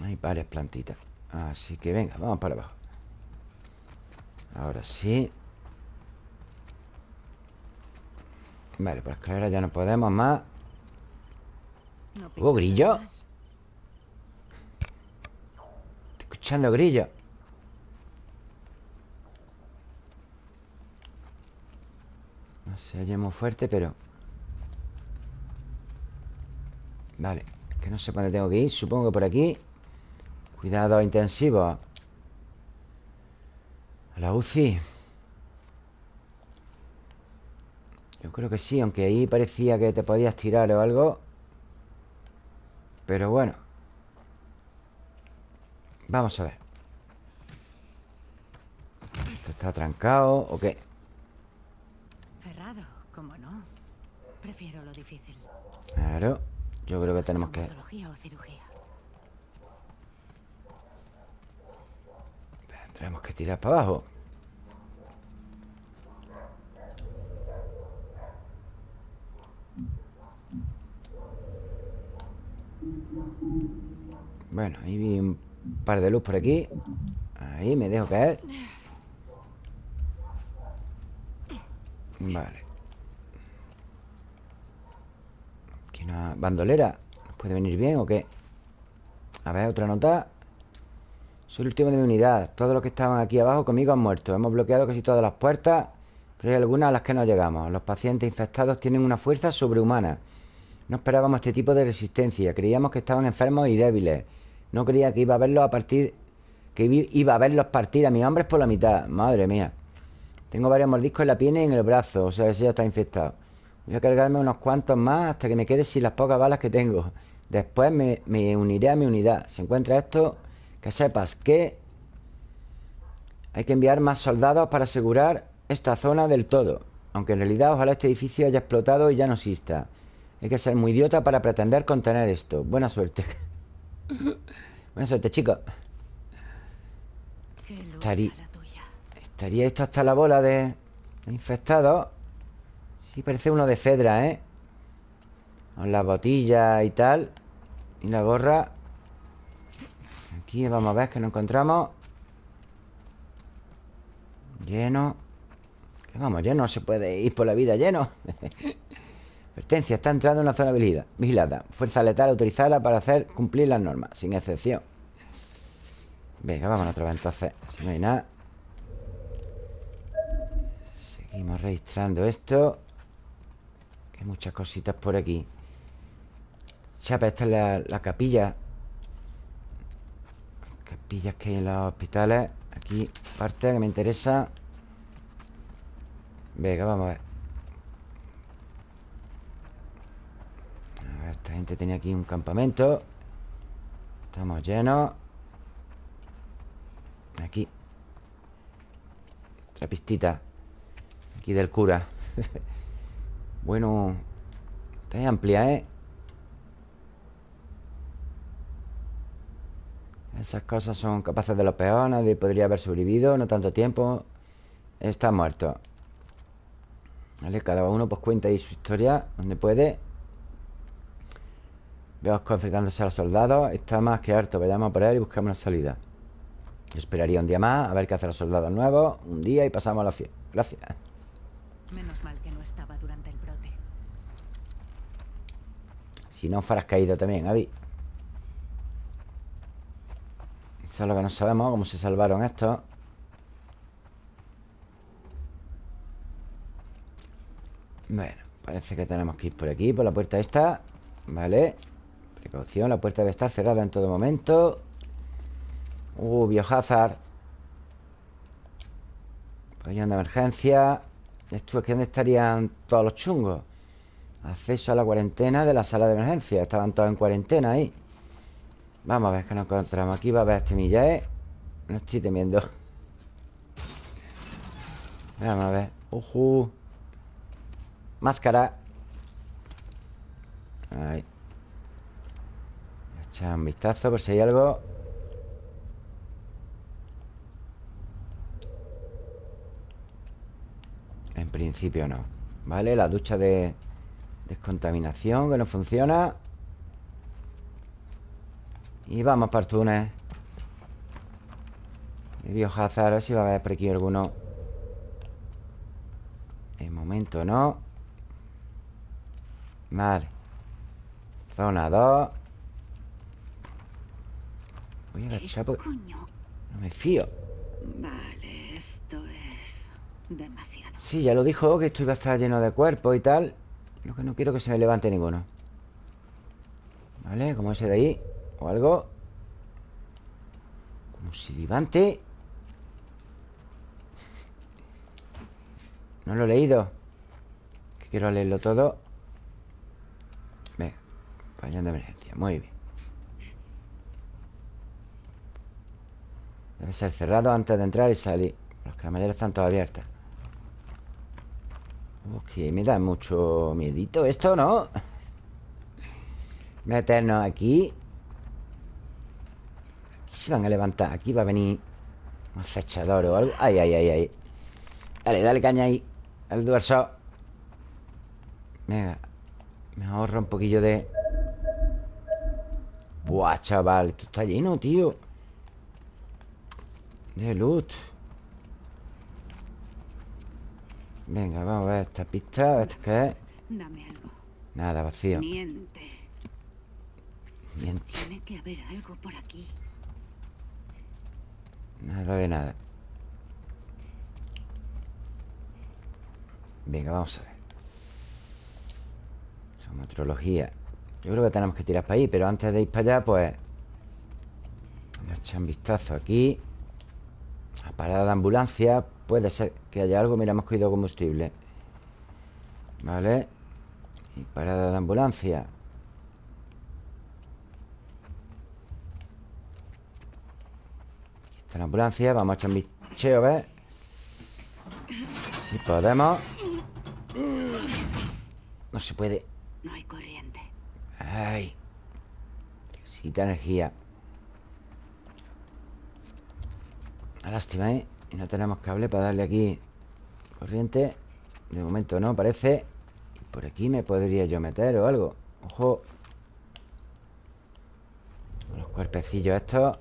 Hay varias plantitas Así que venga, vamos para abajo Ahora sí Vale, por escalera ya no podemos más. ¿Hubo grillo? Estoy escuchando grillo. No se oye muy fuerte, pero Vale Que no sé por dónde tengo que ir. Supongo que por aquí. Cuidado intensivo. A la UCI Yo creo que sí Aunque ahí parecía que te podías tirar o algo Pero bueno Vamos a ver ¿Esto está trancado o qué? Cerrado, como no. Prefiero lo difícil. Claro Yo creo que tenemos que o cirugía. Tenemos que tirar para abajo Bueno, ahí vi un par de luz por aquí. Ahí me dejo caer. Vale. Aquí no, bandolera ¿Nos puede venir bien o qué? A ver, otra nota. Soy el último de mi unidad. Todos los que estaban aquí abajo conmigo han muerto. Hemos bloqueado casi todas las puertas Pero hay algunas a las que no llegamos. Los pacientes infectados tienen una fuerza sobrehumana No esperábamos este tipo de resistencia. Creíamos que estaban enfermos y débiles. No creía que iba a verlos a partir Que iba a verlos partir a mis hombres por la mitad. Madre mía. Tengo varios mordiscos en la piel y en el brazo O sea, ese ya está infectado. Voy a cargarme unos cuantos más hasta que me quede sin las pocas balas que tengo. Después me, uniré a mi unidad. Si encuentras esto, que sepas que Hay que enviar más soldados para asegurar esta zona del todo. Aunque en realidad ojalá este edificio haya explotado y ya no exista Hay que ser muy idiota para pretender contener esto. Buena suerte. [laughs] Buena suerte, chicos Estaría-. Estaría esto hasta la bola de, de infectados Sí, parece uno de Fedra, ¿eh? Con las botillas y tal Y la gorra. Aquí vamos a ver que nos encontramos. Lleno. Que vamos, lleno, no se puede ir por la vida lleno [laughs] Advertencia, está entrando en una zona vigilada, Fuerza letal autorizada para hacer cumplir las normas Sin excepción. Venga, vámonos otra vez entonces. Si no hay nada. Seguimos registrando esto. Hay muchas cositas por aquí. Chapa, esta es la, la capilla. Capillas que hay en los hospitales. Aquí parte que me interesa. Venga, vamos a ver A ver, esta gente tenía aquí un campamento. Estamos llenos. Aquí. Otra pistita. Aquí del cura. [laughs] Bueno Está amplia, ¿eh? Esas cosas son capaces de lo peor. Nadie podría haber sobrevivido No tanto tiempo. Está muerto. Vale, cada uno pues cuenta ahí su historia Donde puede Veo enfrentándose a los soldados. Está más que harto. Vayamos a por él y buscamos una salida. Yo esperaría un día más A ver qué hacen los soldados nuevos. Un día y pasamos a la acción Gracias. Menos mal que no estaba durante el brote. Si no fueras caído también, Avi Eso es lo que no sabemos Cómo se salvaron estos. Bueno, parece que tenemos que ir por aquí Por la puerta esta. Vale Precaución, la puerta debe estar cerrada en todo momento. Uh, biohazard Pabellón de emergencia. Esto es que ¿dónde estarían todos los chungos? Acceso a la cuarentena de la sala de emergencia. Estaban todos en cuarentena ahí. Vamos a ver qué nos encontramos Aquí. Va a haber este millae No estoy temiendo. Vamos a ver. Ujú. Máscara. Ahí Echar un vistazo por si hay algo. En principio no Vale, la ducha de descontaminación Que no funciona. Y vamos para el túnel. De biohazard A ver si va a haber por aquí alguno. En momento no. Vale. Zona 2 Voy a agachar porque no me fío. Vale, esto es demasiado. Sí, ya lo dijo que esto iba a estar lleno de cuerpos y tal. Lo que no quiero que se me levante ninguno. ¿Vale? Como ese de ahí O algo. Como si levante. No lo he leído. Que quiero leerlo todo. Venga Pabellón de emergencia, muy bien Debe ser cerrado antes de entrar y salir. Los cremalleras están todas abiertas. Ok, me da mucho miedito esto, ¿no? Meternos aquí. Aquí se van a levantar. Aquí va a venir un acechador o algo. Ay, ay, ay, ay. Dale, dale caña ahí. Al duerso Venga. Me ahorro un poquillo de Buah, chaval. Esto está lleno, tío De loot Venga, vamos a ver esta pista. ¿Esto qué es? Dame algo. Nada, vacío. Miente. Miente. Tiene que haber algo por aquí. Nada de nada. Venga, vamos a ver. Somatrología. Yo creo que tenemos que tirar para ahí, pero antes de ir para allá, pues. Vamos a echar un vistazo aquí. Parada de ambulancia. Puede ser que haya algo. Mira, hemos cogido combustible. Vale. Y parada de ambulancia. Aquí está la ambulancia. Vamos a echar un bicheo, a ver. Si podemos. No se puede. No hay corriente. Ay. Necesita energía. Una lástima, ¿eh? Y no tenemos cable para darle aquí corriente. De momento no, parece. Por aquí me podría yo meter o algo. Ojo. Los cuerpecillos estos.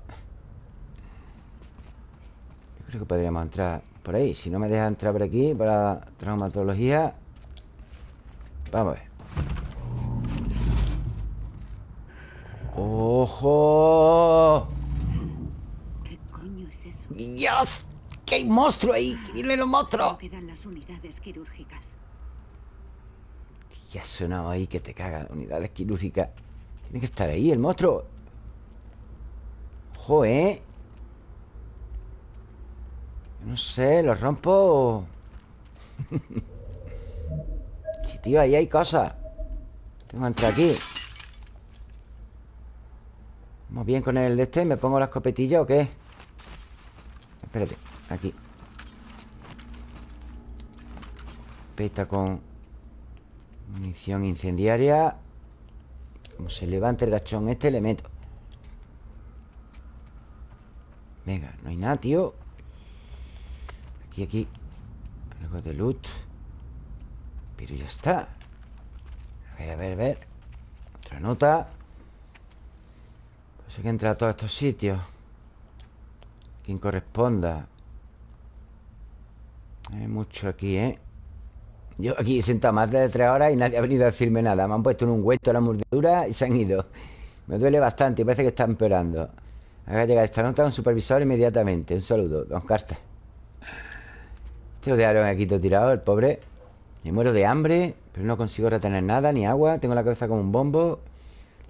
Yo creo que podríamos entrar por ahí. Si no me deja entrar por aquí para traumatología. Vamos a ver. ¡Ojo! ¿Qué coño es eso? ¡Dios! ¡Que hay monstruo ahí! ¡Que vienen los monstruos! Quedan las unidades quirúrgicas. Ya ha sonado ahí que te caga Unidades quirúrgicas Tiene que estar ahí el monstruo Ojo, ¿eh? Yo No sé, ¿lo rompo? [laughs] sí, tío, ahí hay cosas Tengo que entrar aquí ¿Vamos bien con el de este? ¿Me pongo la escopetilla o qué? Espérate, aquí. Peta con Munición incendiaria. Como se levante el gachón este, le meto Venga, no hay nada, tío. Aquí, aquí. Algo de loot. Pero ya está. A ver, a ver, a ver. Otra nota. Pues hay que entrar a todos estos sitios Quien corresponda Hay mucho aquí, ¿eh? Yo aquí he sentado más de tres horas y nadie ha venido a decirme nada. Me han puesto en un huesto la mordedura y se han ido. Me duele bastante y parece que está empeorando. Haga llegar esta nota a un supervisor inmediatamente. Un saludo, don Carter. Este lo dejaron aquí todo tirado, el pobre. Me muero de hambre, pero no consigo retener nada, ni agua. Tengo la cabeza como un bombo.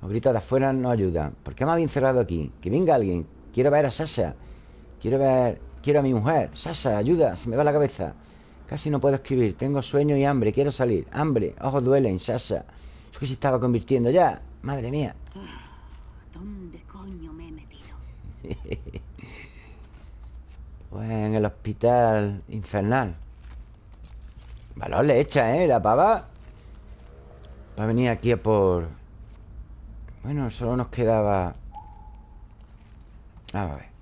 Los gritos de afuera no ayudan. ¿Por qué me habéis encerrado aquí? Que venga alguien. Quiero ver a Sasha. Quiero ver... Quiero a mi mujer. Sasha, ayuda. Se me va la cabeza. Casi no puedo escribir. Tengo sueño y hambre. Quiero salir. Hambre. Ojos duelen. Sasha. Eso que se estaba convirtiendo ya. Madre mía. ¿Dónde coño me he metido? [laughs] Pues en el hospital infernal. Valor le echa, ¿eh? La pava. Va a venir aquí a por... Bueno, solo nos quedaba... Vamos a ver.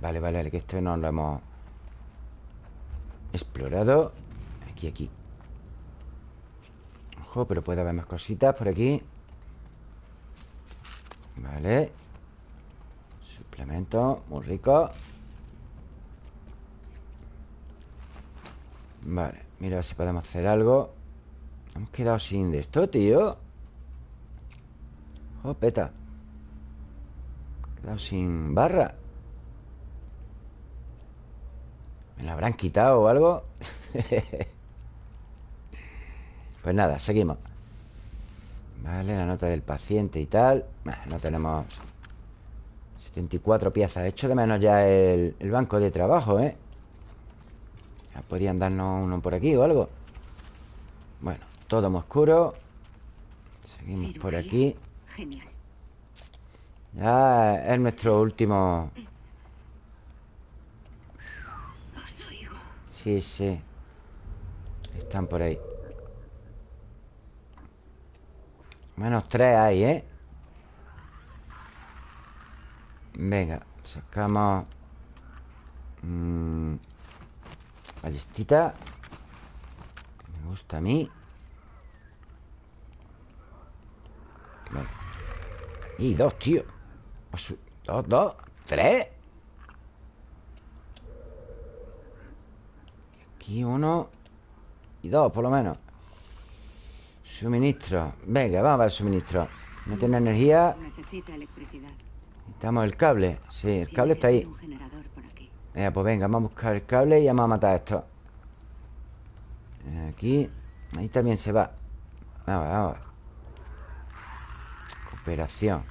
Vale, vale, vale, que esto no lo hemos explorado. Aquí, aquí. Ojo, pero puede haber más cositas por aquí. Vale. Suplemento, muy rico. Vale, mira a ver si podemos hacer algo. Hemos quedado sin de esto, tío. Oh, peta. Quedado sin barra. ¿Me la habrán quitado o algo? [laughs] pues nada, seguimos. Vale, la nota del paciente y tal. No tenemos 74 piezas. He hecho de menos ya el, el banco de trabajo, ¿eh? Ya podían darnos uno por aquí o algo. Bueno, todo muy oscuro. Seguimos por aquí. Genial. Ya es nuestro último... Sí, sí. Están por ahí. Menos tres hay, ¿eh? Venga, sacamos... mm, ballestita. Me gusta a mí. Y dos, tío. Osu- Dos, dos, tres. Aquí uno y dos, por lo menos. Suministro Venga, vamos a ver suministro No tiene energía Necesita electricidad. Necesitamos el cable Sí, el cable está ahí. Venga, pues venga, vamos a buscar el cable y vamos a matar a esto Aquí Ahí también se va Vamos, vamos. Cooperación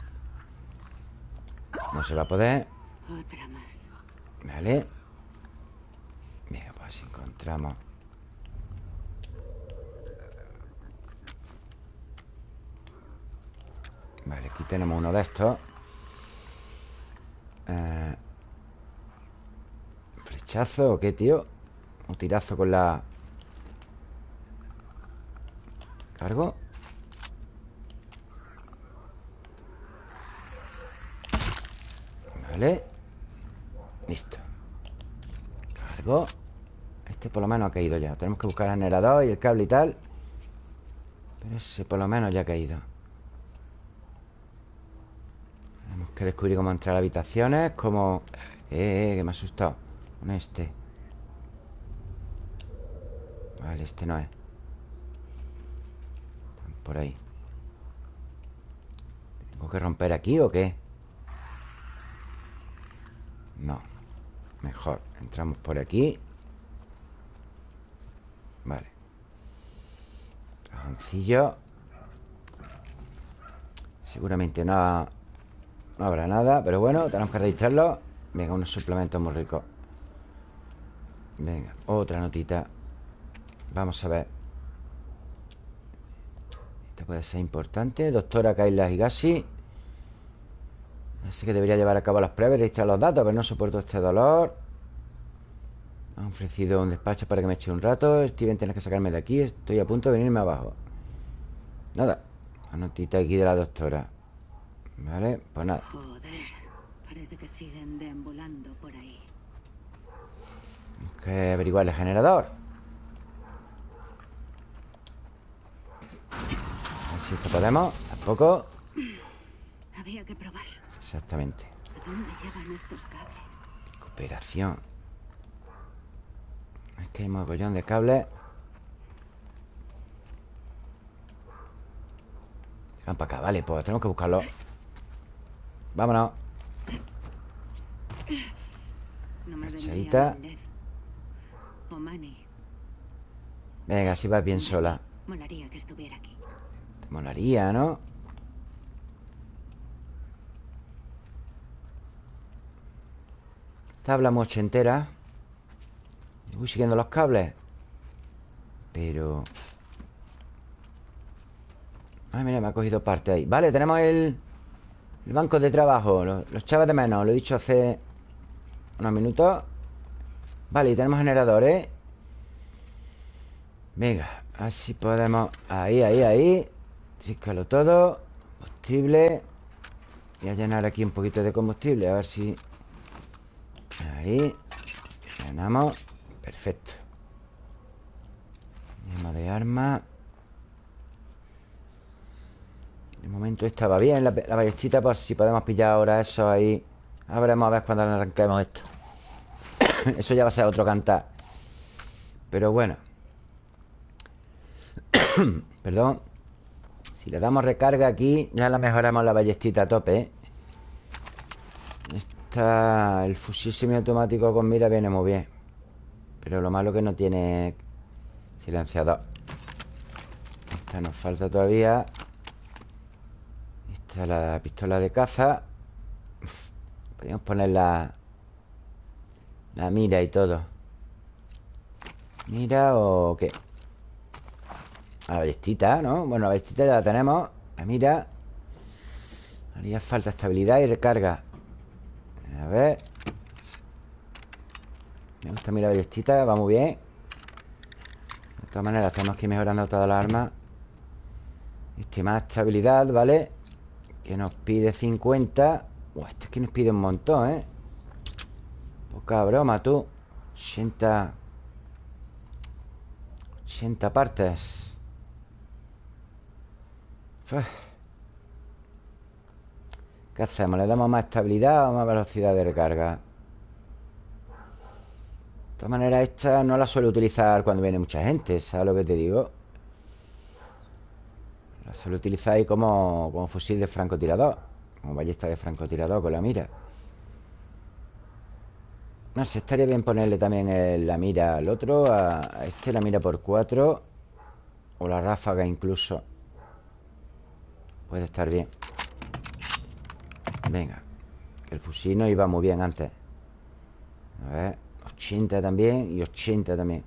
No se va a poder Otra más. Vale Venga, pues encontramos Vale, aquí tenemos uno de estos Eh, ¿Flechazo o qué, tío? Un tirazo con la... ¿Cargo? Vale Listo. Cargo. Este por lo menos ha caído ya. Tenemos que buscar el generador y el cable y tal. Pero ese por lo menos ya ha caído. Tenemos que descubrir cómo entrar a habitaciones Cómo... Eh, eh, que me ha asustado Con este. Vale, este no es. Están por ahí. ¿Tengo que romper aquí o qué? No Mejor. Entramos por aquí. Vale. Cajoncillo. Seguramente no No habrá nada Pero bueno, tenemos que registrarlo. Venga, unos suplementos muy ricos. Venga, otra notita. Vamos a ver. Esta puede ser importante. Doctora Kaila Higashi Así que debería llevar a cabo las pruebas y registrar los datos Pero no soporto este dolor. Me han ofrecido un despacho para que me eche un rato. Steven, tienes que sacarme de aquí. Estoy a punto de venirme abajo. Nada. Una notita aquí de la doctora. Vale, pues nada. Joder. Parece que siguen deambulando por ahí. Tenemos que averiguar el generador. A ver si esto podemos. Tampoco. Había que probar. Exactamente ¿A dónde llevan estos cables? Cooperación Es que hay mogollón de cables Van para acá, vale, pues tenemos que buscarlo Vámonos No me. Venga, si vas bien sola Molaría que estuviera aquí. Te molaría, ¿no? Tabla muy ochentera Voy siguiendo los cables. Pero... Ay, mira, me ha cogido parte ahí. Vale, tenemos el... El banco de trabajo Los, los chavos de menos, lo he dicho hace... Unos minutos. Vale, y tenemos generadores. Venga, así podemos Ahí, ahí, ahí Tríscalo todo Combustible. Voy a llenar aquí un poquito de combustible A ver si... Ahí. Llenamos Perfecto. Llama de arma. De momento estaba bien La, la ballestita por si podemos pillar ahora eso ahí. Ahora veremos a ver cuando arranquemos esto. [coughs] Eso ya va a ser otro cantar. Pero bueno. [coughs] Perdón. Si le damos recarga aquí Ya la mejoramos la ballestita a tope ¿eh? Esta El fusil semiautomático con mira viene muy bien Pero lo malo que no tiene Silenciador. Esta nos falta todavía. Esta es la pistola de caza. Podríamos poner la La mira y todo. ¿Mira o qué? A la ballestita, ¿no? Bueno, la ballestita ya la tenemos. La mira. Haría falta estabilidad y recarga A ver. Me gusta la ballestita Va muy bien. De todas maneras tenemos que ir mejorando todas las armas. Más estabilidad, ¿vale? Que nos pide 50 Buah, este es que nos pide un montón, ¿eh? Poca broma, tú. 80 80 partes. Uf. ¿Qué hacemos? ¿Le damos más estabilidad o más velocidad de recarga? De todas maneras, esta no la suelo utilizar cuando viene mucha gente ¿Sabes lo que te digo? La suelo utilizar ahí como, como fusil de francotirador Como ballesta de francotirador con la mira No sé, estaría bien ponerle también la mira al otro A a este la mira por cuatro O la ráfaga incluso Puede estar bien Venga. El fusil no iba muy bien antes. A ver 80 también y 80 también.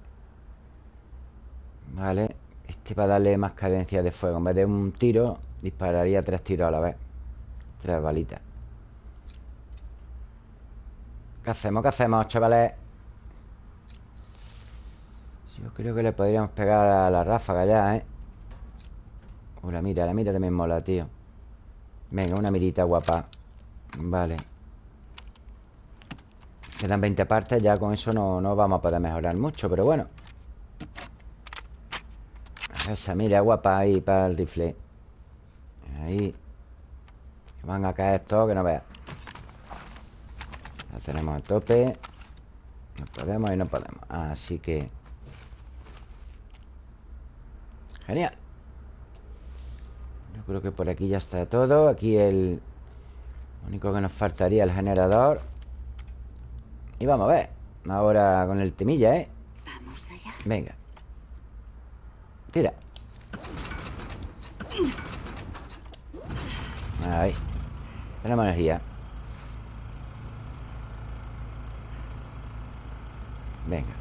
Vale Este para darle más cadencia de fuego. En vez de un tiro Dispararía tres tiros a la vez. Tres balitas. ¿Qué hacemos? ¿Qué hacemos, chavales? Yo creo que le podríamos pegar a la ráfaga ya, ¿eh? Uh, la mira, la mira también mola, tío. Venga, una mirita guapa Vale. Quedan 20 partes Ya con eso no, no vamos a poder mejorar mucho Pero bueno. Esa mira guapa ahí para el rifle. Ahí. Van a caer todos que no veas. La tenemos a tope. No podemos y no podemos. Así que. Genial. Yo creo que por aquí ya está todo. Aquí el lo único que nos faltaría el generador. Y vamos a ver Ahora con el temilla, ¿eh? Vamos allá. Venga. Tira. Ahí. Tenemos energía. Venga.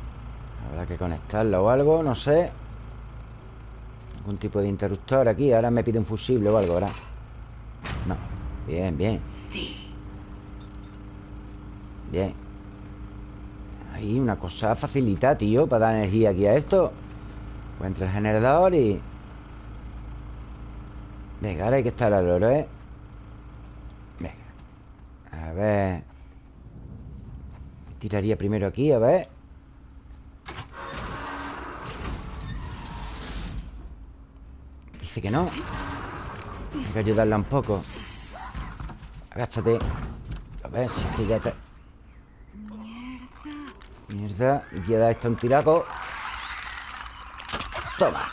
Habrá que conectarlo o algo, no sé. Algún tipo de interruptor aquí. Ahora me pide un fusible o algo, ¿verdad? Bien, bien. Sí. Bien. Ahí una cosa facilita, tío Para dar energía aquí a esto. Encuentra el generador y... Venga, ahora hay que estar al oro, ¿eh? Venga. A ver. Tiraría primero aquí, a ver. Dice que no. Hay que ayudarla un poco Agáchate. A ver si es que ya está. Mierda. Y voy a dar esto un tiraco. Toma.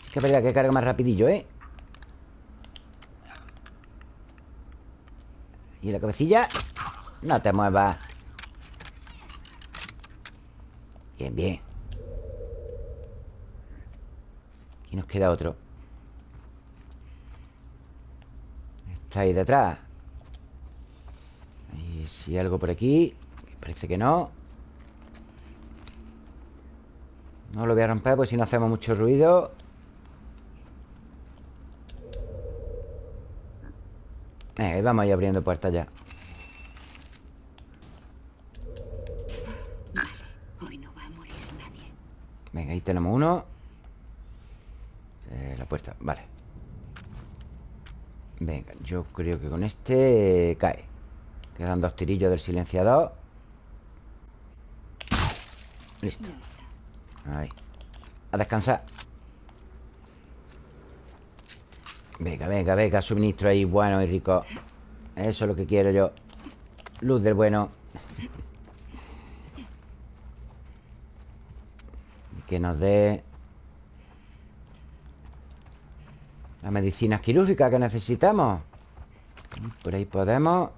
Sí que es que carga más rapidillo, ¿eh? Y la cabecilla. No te muevas. Bien, bien. Aquí nos queda otro Está ahí detrás. Y si hay algo por aquí Parece que no. No lo voy a romper Pues si no hacemos mucho ruido. Eh, vamos a ir abriendo puertas ya. Venga, ahí tenemos uno. Eh, La puerta, vale Venga, yo creo que con este cae. Quedan dos tirillos del silenciador. Listo. Ahí. A descansar. Venga, venga, venga Suministro ahí bueno y rico. Eso es lo que quiero yo. Luz del bueno. Que nos dé Las medicinas quirúrgicas que necesitamos. Por ahí podemos.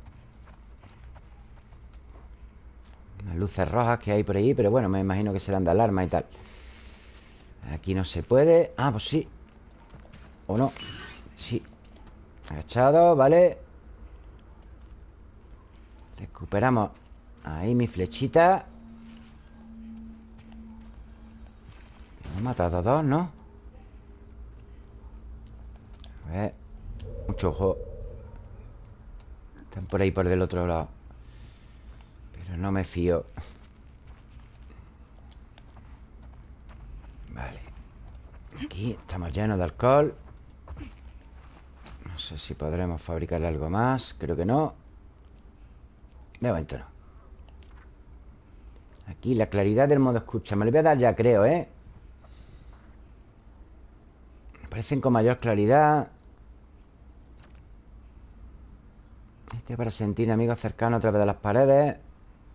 Las luces rojas que hay por ahí Pero bueno, me imagino que serán de alarma y tal. Aquí no se puede. Ah, pues sí. ¿O no? Sí. Agachado, vale. Recuperamos Ahí mi flechita. Hemos matado a dos, ¿no? A ver Mucho ojo. Están por ahí por del otro lado. Pero no me fío. Vale. Aquí estamos llenos de alcohol. No sé si podremos fabricar algo más. Creo que no. De momento no. Aquí la claridad del modo escucha. Me lo voy a dar ya, creo, ¿eh? Aparecen con mayor claridad Este para sentir amigos cercanos a través de las paredes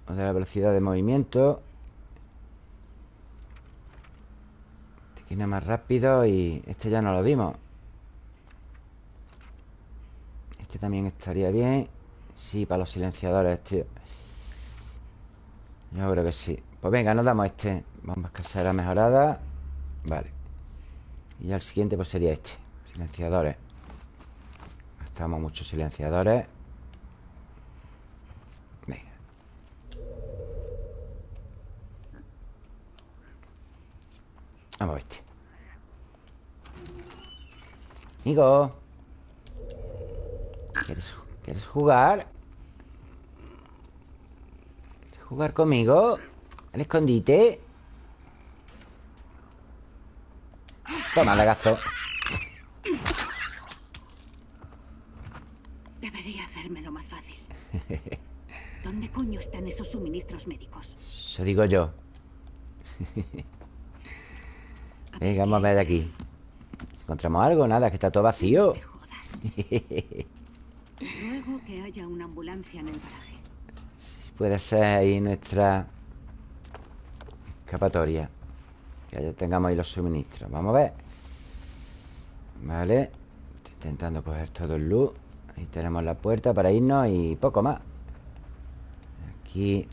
O de la velocidad de movimiento Este Máquina más rápido y este ya no lo dimos. Este también estaría bien. Sí, para los silenciadores, tío. Yo creo que sí. Pues venga, nos damos este. Bombas caseras mejoradas. Vale. Y ya el siguiente pues sería este. Silenciadores. Gastamos muchos silenciadores. Vamos a este. Amigo. ¿Quieres, ¿Quieres jugar? ¿Quieres jugar conmigo? ¿Al escondite? Toma, lagazo. Debería hacérmelo más fácil. ¿Dónde coño están esos suministros médicos? Eso digo yo. Venga, vamos a ver aquí. Si encontramos algo, nada, que está todo vacío. Luego [laughs] que haya una ambulancia en el garaje. Puede ser ahí nuestra escapatoria. Que ya tengamos ahí los suministros. Vamos a ver. Vale. Estoy intentando coger todo el luz. Ahí tenemos la puerta para irnos y poco más. Aquí.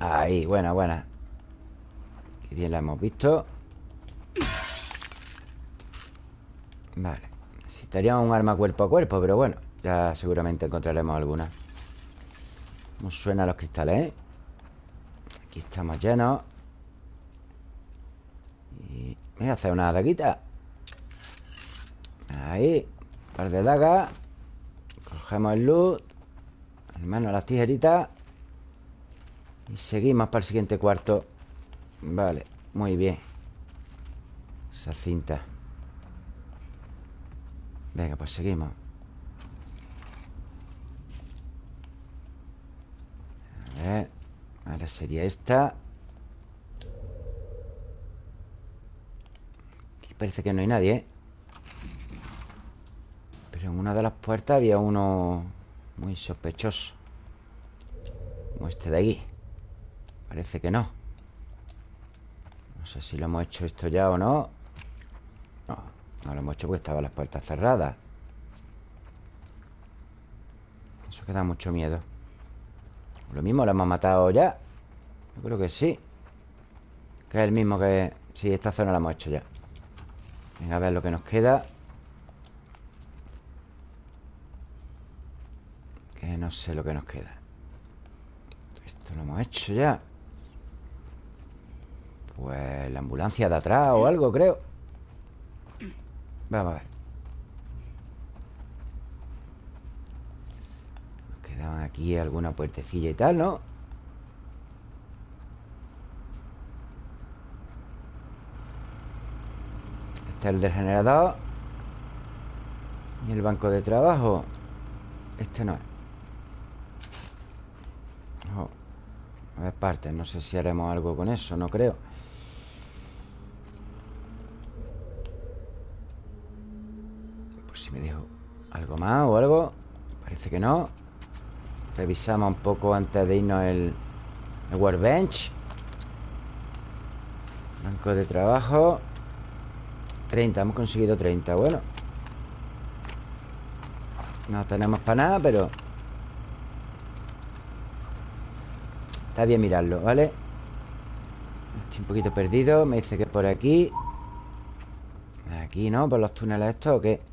Ahí, buena, buena. Qué bien la hemos visto. Vale. Necesitaríamos un arma cuerpo a cuerpo, pero bueno, ya seguramente encontraremos alguna. ¿Cómo suenan los cristales, eh? Aquí estamos llenos. Y voy a hacer una daguita. Ahí. Un par de dagas. Cogemos el loot. Hermano, las tijeritas. Y seguimos para el siguiente cuarto. Vale, muy bien. Esa cinta. Venga, pues seguimos. A ver. Ahora sería esta. Aquí parece que no hay nadie, ¿eh? Pero en una de las puertas había uno muy sospechoso. Como este de aquí. Parece que no. No sé si lo hemos hecho esto ya o no. No, lo hemos hecho porque estaban las puertas cerradas. Eso que da mucho miedo. Lo mismo lo hemos matado ya. Yo creo que sí. Que es el mismo que... Sí, esta zona la hemos hecho ya. Venga, a ver lo que nos queda. Que no sé lo que nos queda. Esto lo hemos hecho ya. Pues la ambulancia de atrás o algo, creo. Vamos a ver. Nos quedaban aquí alguna puertecilla y tal, ¿no? Este es el del generador. Y el banco de trabajo. Este no es. A ver, partes. No sé si haremos algo con eso. No creo. Por si me dejo más o algo. Parece que no. Revisamos un poco antes de irnos el, el workbench. Banco de trabajo. 30, hemos conseguido 30. Bueno. No tenemos para nada, pero... Está bien mirarlo, ¿vale? Estoy un poquito perdido Me dice que por aquí Aquí, ¿no? ¿Por los túneles estos o qué?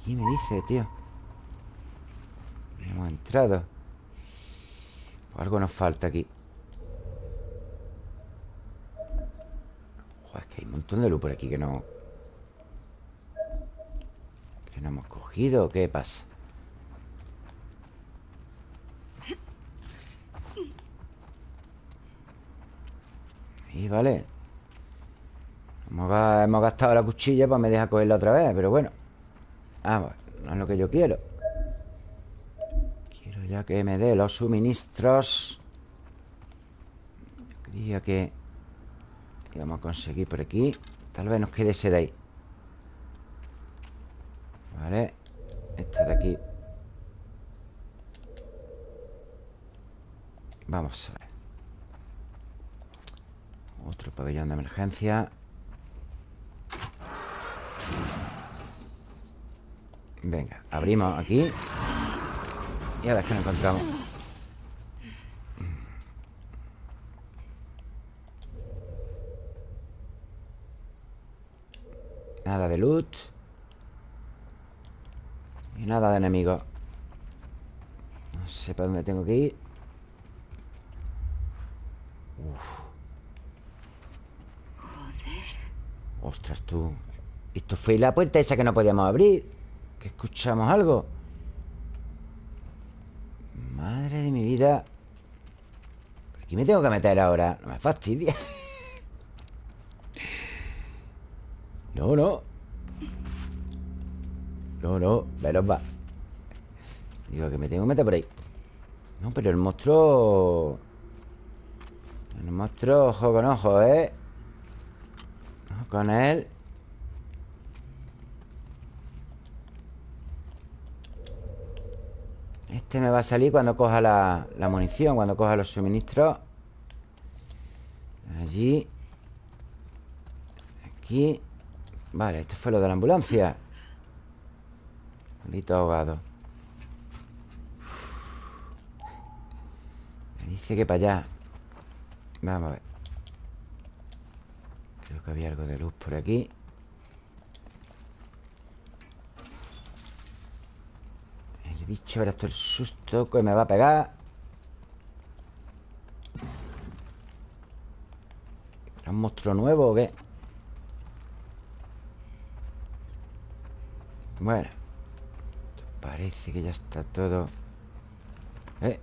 Aquí me dice, tío Hemos entrado. Pues algo nos falta aquí. Joder, es que hay un montón de luz por aquí que no... Que no hemos cogido ¿Qué pasa? Ahí, vale. Hemos, ga- hemos gastado la cuchilla Pues me deja cogerla otra vez Pero bueno Vamos, no es lo que yo quiero. Quiero ya que me dé los suministros. Creía que Íbamos a conseguir por aquí. Tal vez nos quede ese de ahí. Vale Este de aquí. Vamos a ver. Otro pabellón de emergencia Venga, abrimos aquí. Y a ver qué nos encontramos. Nada de loot. Y nada de enemigos No sé para dónde tengo que ir. Uf. Ostras, tú. Esto fue la puerta esa que no podíamos abrir Que escuchamos algo. Madre de mi vida. Aquí me tengo que meter ahora No me fastidia. [laughs] No, no. No, no, veros va. Digo que me tengo que meter por ahí. No, pero el monstruo El monstruo, ojo con ojo, ¿eh? Ojo con él Este me va a salir cuando coja la, la munición Cuando coja los suministros. Allí. Aquí. Vale, esto fue lo de la ambulancia. Bonito ahogado. Me dice que para allá. Vamos a ver. Creo que había algo de luz por aquí bicho, verás tú el susto que me va a pegar. ¿Era un monstruo nuevo o qué? Bueno Parece que ya está todo. Eh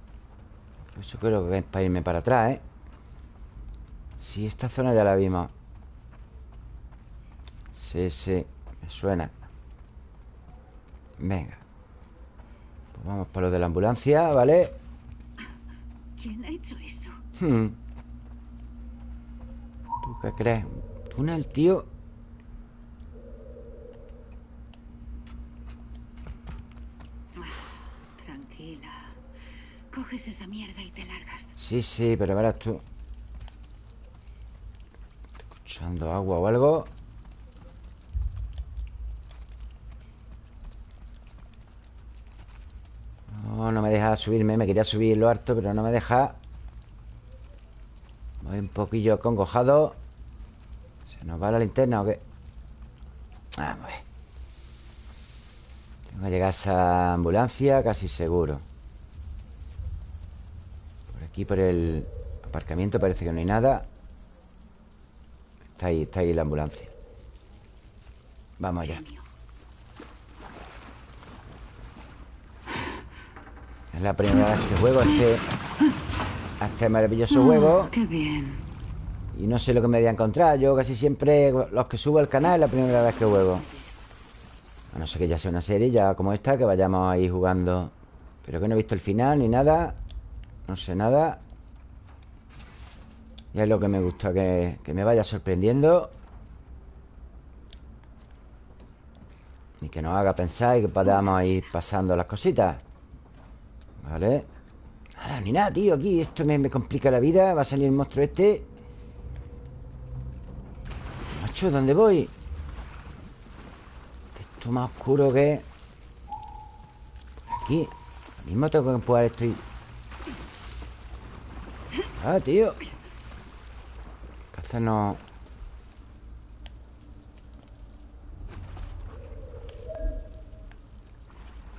Eso creo que es para irme para atrás, ¿eh? Sí, esta zona ya la vimos. Sí, sí Me suena. Venga vamos para lo de la ambulancia, ¿vale? ¿Quién ha hecho eso? Hmm. ¿Tú qué crees? ¿Un túnel, tío? Tranquila. Coges esa mierda y te largas. Sí, sí, pero verás tú Estoy escuchando agua o algo No, me deja subirme Me quería subir lo harto, pero no me deja. Voy un poquillo acongojado ¿Se nos va la linterna o qué? Vamos a ver. Tengo que llegar a esa ambulancia Casi seguro. Por aquí, por el aparcamiento Parece que no hay nada. Está ahí, está ahí la ambulancia. Vamos allá Es la primera vez que juego este, a este maravilloso juego. Qué bien. Y no sé lo que me voy a encontrar. Yo casi siempre, los que subo al canal, es la primera vez que juego. A no ser que ya sea una serie, ya como esta, que vayamos ahí jugando. Pero que no he visto el final ni nada. No sé nada. Y es lo que me gusta, que, que me vaya sorprendiendo. Y que nos haga pensar y que podamos ir pasando las cositas. Vale. Nada, ni nada, tío, aquí Esto me, me complica la vida. Va a salir el monstruo este. Macho, ¿dónde voy? Esto más oscuro que... Aquí. Lo mismo tengo que empujar esto y... Ah, tío. Entonces no...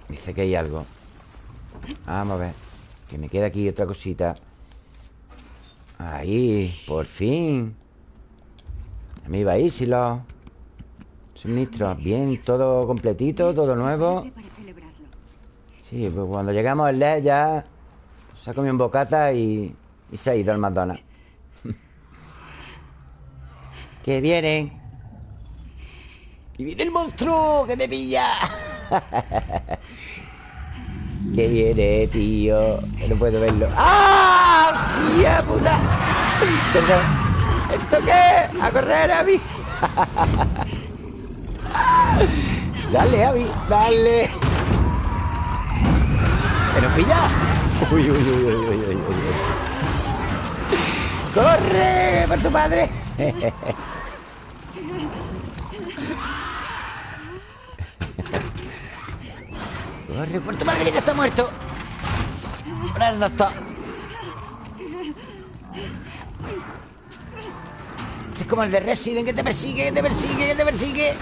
Dice que hay algo Vamos a ver Que me queda aquí otra cosita. Ahí, por fin. Ya me iba a ir si Suministros Bien, todo completito, todo nuevo. Sí, pues cuando llegamos al LED ya Se ha comido un bocata y, y se ha ido al McDonald's [laughs] Que vienen Y viene el monstruo que me pilla [laughs] Que viene, tío no puedo verlo ¡Ah! ¡Tía puta! ¿Esto qué? ¡A correr, Abby! [laughs] ¡Dale, Abby! ¡Dale! ¿Que nos pilla? Uy, uy, uy, uy, uy, uy, uy. ¡Corre! ¡Por tu padre! [laughs] Corre, por tu madre que está muerto. Ahora doctor. Este es como el de Resident que te persigue, que te persigue, que te persigue.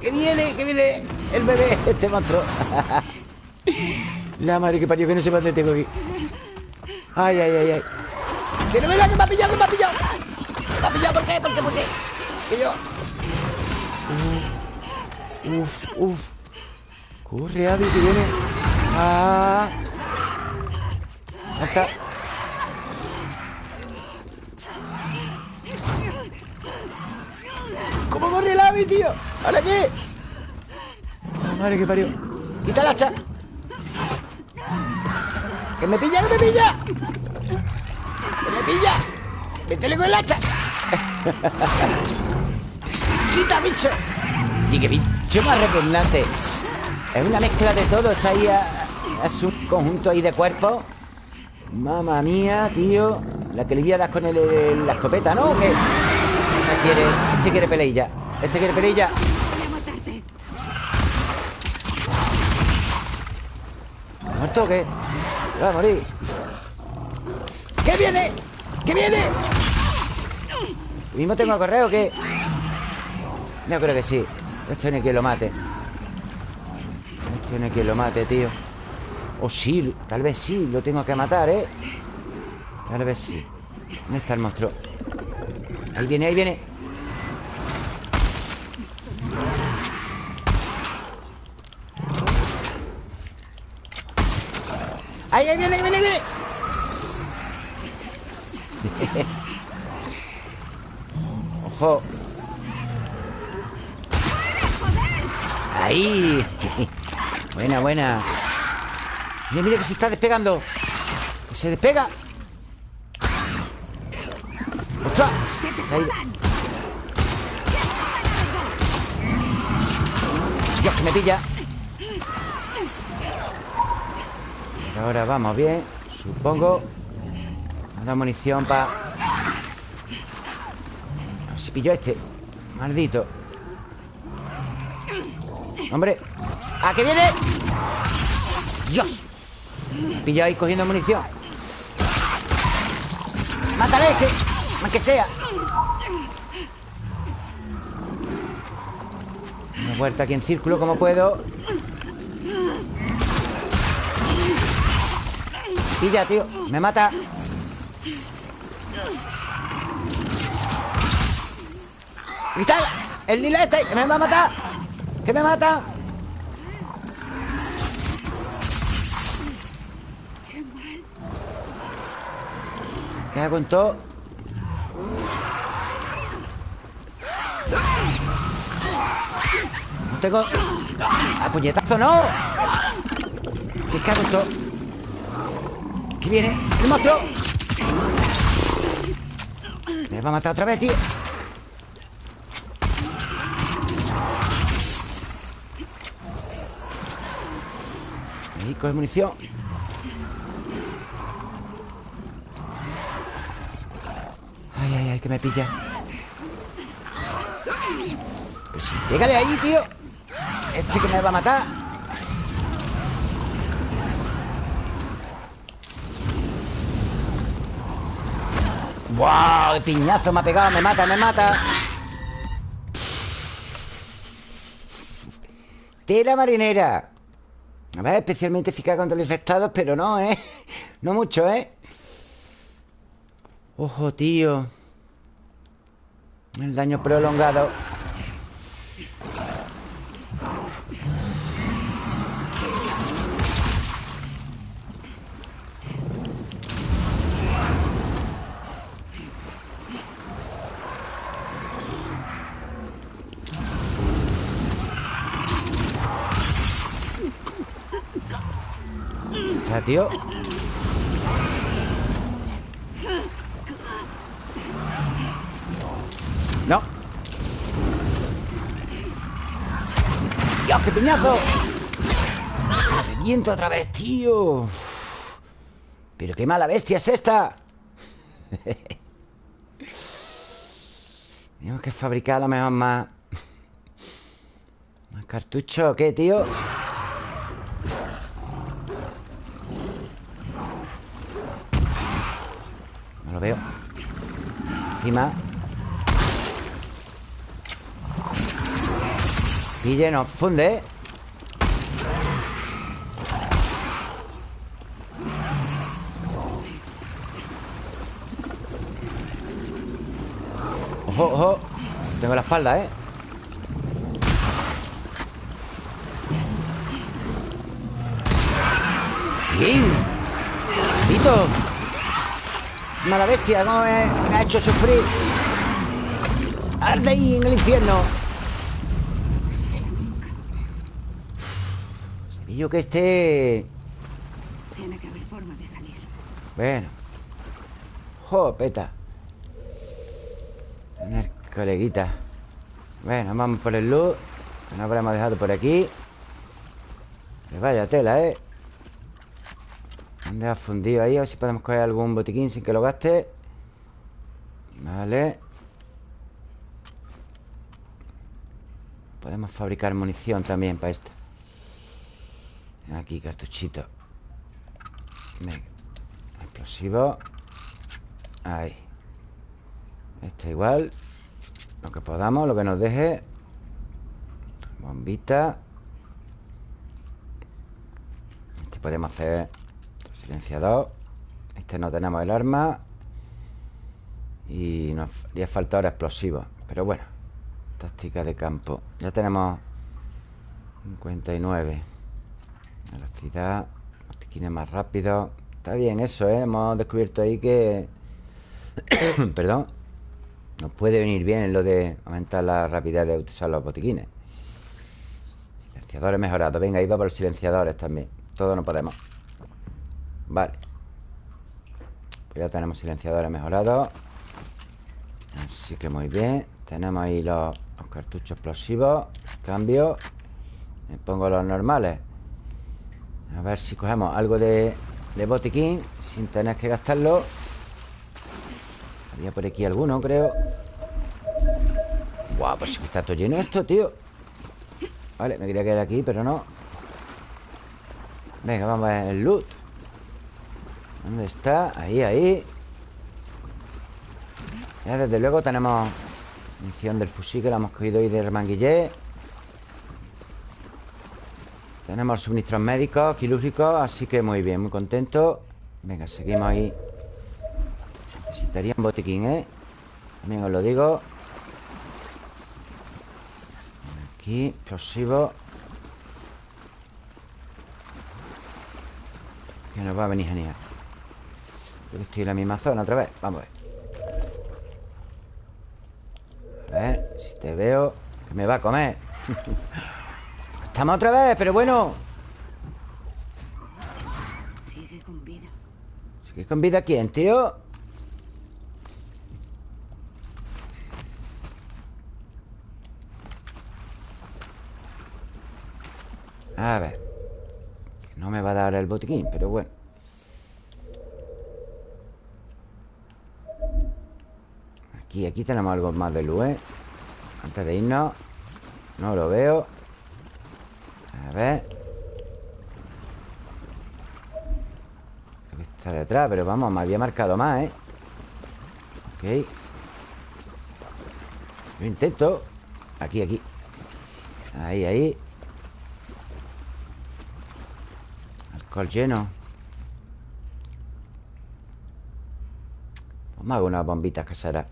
Que viene, que viene el bebé, este monstruo. La madre que parió, que no sé dónde tengo aquí. Ay, ay, ay, ay. Que no me vea, que me ha pillado, que me ha pillado. Que me ha pillado, ¿por qué? ¿Por qué? ¿Por qué? Que yo. Uf, uf. Corre, Abby, que viene. Ah. Salta. ¿Cómo corre el Abby, tío? ¿Ahora qué? Ah, madre que parió. Quita el hacha. ¡Que me pilla, que me pilla! ¡Que me pilla! ¡Métele con el hacha! [laughs] ¡Quita, bicho! Y qué bicho más repugnante. Es una mezcla de todo. Está ahí. a- es un conjunto ahí de cuerpos. Mamma mía, tío. La que le voy a dar con el- el- la escopeta, ¿no? ¿O qué? Este quiere, este quiere peleilla. Este quiere peleilla. ¿Muerto o qué? Va a morir. ¿Qué viene? ¿Qué viene? ¿Mismo tengo que correr o qué? No creo que sí. Esto hay que lo mate. Hay que lo mate, tío. O sí, tal vez sí, lo tengo que matar, ¿eh? Tal vez sí. ¿Dónde está el monstruo? Ahí viene, ahí viene. Ahí, ahí viene, ahí viene, ahí viene. [laughs] Ojo. Ahí. [laughs] Buena, buena. Mira, mira que se está despegando. Que se despega. ¡Ostras! Se ha ido. Dios, que me pilla. Ahora vamos bien, supongo. Me da munición para... Si pillo este. Maldito. Hombre. ¡Ah, que viene! ¡Dios! Pillo ahí cogiendo munición. ¡Mátale a ese! Aunque sea. Una vuelta aquí en círculo como puedo. Pilla, tío. Me mata. ¡Cristal! ¡El lila este! ¡Que me va a matar! ¡Que me mata! ¿Qué hago en todo? No tengo... ¡A puñetazo no! ¿Qué cago en todo? ¿Qué viene? ¡El monstruo! Me va a matar otra vez, tío Ahí coge munición Que me pilla Pues sí, Pégale ahí, tío Este que me va a matar ¡Wow! ¡Qué piñazo me ha pegado! ¡Me mata, me mata! Tela marinera A ver, especialmente eficaz contra los infectados Pero no, ¿eh? [laughs] No mucho, ¿eh? Ojo, tío El daño prolongado. Tío ¡Dios, qué piñazo! ¡Me viento otra vez, tío! Pero qué mala bestia es esta [laughs] Tenemos que fabricar a lo mejor más... ¿Más cartuchos o qué, tío? No lo veo Encima Pille, nos funde Ojo, ojo Tengo la espalda, ¿eh? ¡Bien! ¡Tito! Mala bestia, cómo me, me ha hecho sufrir Arde ahí en el infierno Yo que esté... Tiene que haber forma de salir. Bueno. Jopeta. Tener coleguita. Bueno, vamos por el luz. Que no habremos dejado por aquí. Que vaya tela, ¿eh? ¿Dónde ha fundido ahí? A ver si podemos coger algún botiquín sin que lo gaste. Vale. Podemos fabricar munición también para esto. Aquí, cartuchito. Venga. Explosivo. Ahí. Este igual. Lo que podamos, lo que nos deje. Bombita. Este podemos hacer silenciador. Este no tenemos el arma. Y nos haría falta ahora explosivos. Pero bueno. Táctica de campo. Ya tenemos 59. Velocidad Botiquines más rápido. Está bien eso, ¿eh? Hemos descubierto ahí que... [coughs] Perdón Nos puede venir bien lo de aumentar la rapidez de usar los botiquines. Silenciadores mejorados Venga, ahí va por los silenciadores también. Todo no podemos. Vale. Pues ya tenemos silenciadores mejorados. Así que muy bien. Tenemos ahí los, los cartuchos explosivos. Cambio. Me pongo los normales a ver si cogemos algo de, de botiquín Sin tener que gastarlo. Había por aquí alguno, creo. Guau, pues está todo lleno esto, tío. Vale, me quería quedar aquí, pero no. Venga, vamos a ver el loot. ¿Dónde está? Ahí, ahí. Ya desde luego tenemos Munición del fusil que la hemos cogido ahí del manguillé tenemos suministros médicos, quirúrgicos Así que muy bien, muy contento. Venga, seguimos ahí. Necesitaría un botiquín, ¿eh? También os lo digo. Aquí, explosivo. Que nos va a venir genial. Yo estoy en la misma zona otra vez. Vamos a ver. A ver, si te veo Que me va a comer [laughs] Estamos otra vez, pero bueno Sigue con vida. ¿Sigue con vida quién, tío? A ver No me va a dar el botiquín, pero bueno Aquí, aquí tenemos algo más de luz, ¿eh? Antes de irnos No lo veo A ver. Creo que está detrás, pero vamos, me había marcado más, ¿eh? Ok. Lo intento. Aquí, aquí. Ahí, ahí. Alcohol lleno. Pues me hago unas bombitas caseras.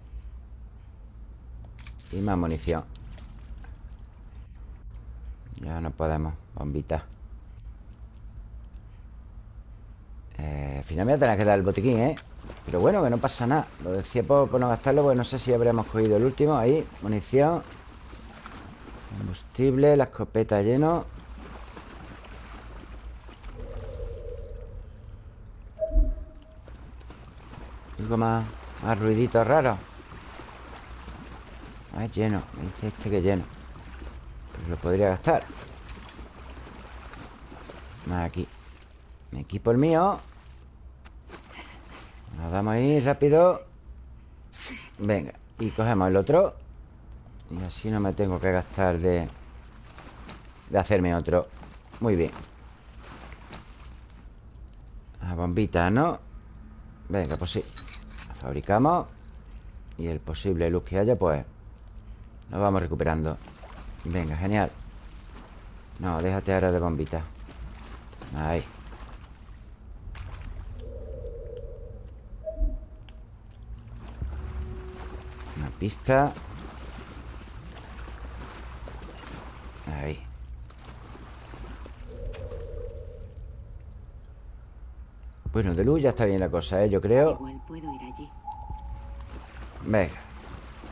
Y más munición Ya no podemos Bombitas eh, Al final me voy a tener que dar el botiquín, ¿eh? Pero bueno, que no pasa nada. Lo decía por, no gastarlo Porque no sé si habremos cogido el último. Ahí, munición. Combustible, la escopeta lleno. Algo más, más ruiditos raros. Ah, lleno. Me dice este que lleno Pero lo podría gastar. Aquí. Me equipo el mío. Nos vamos a ir rápido. Venga Y cogemos el otro. Y así no me tengo que gastar de... De hacerme otro. Muy bien. La bombita, ¿no? Venga, pues sí. La fabricamos. Y el posible luz que haya, pues Lo vamos recuperando Venga, genial. No, déjate ahora de bombita. Ahí. Una pista. Ahí. Bueno, de luz ya está bien la cosa, ¿eh? Yo creo. Igual puedo ir allí. Venga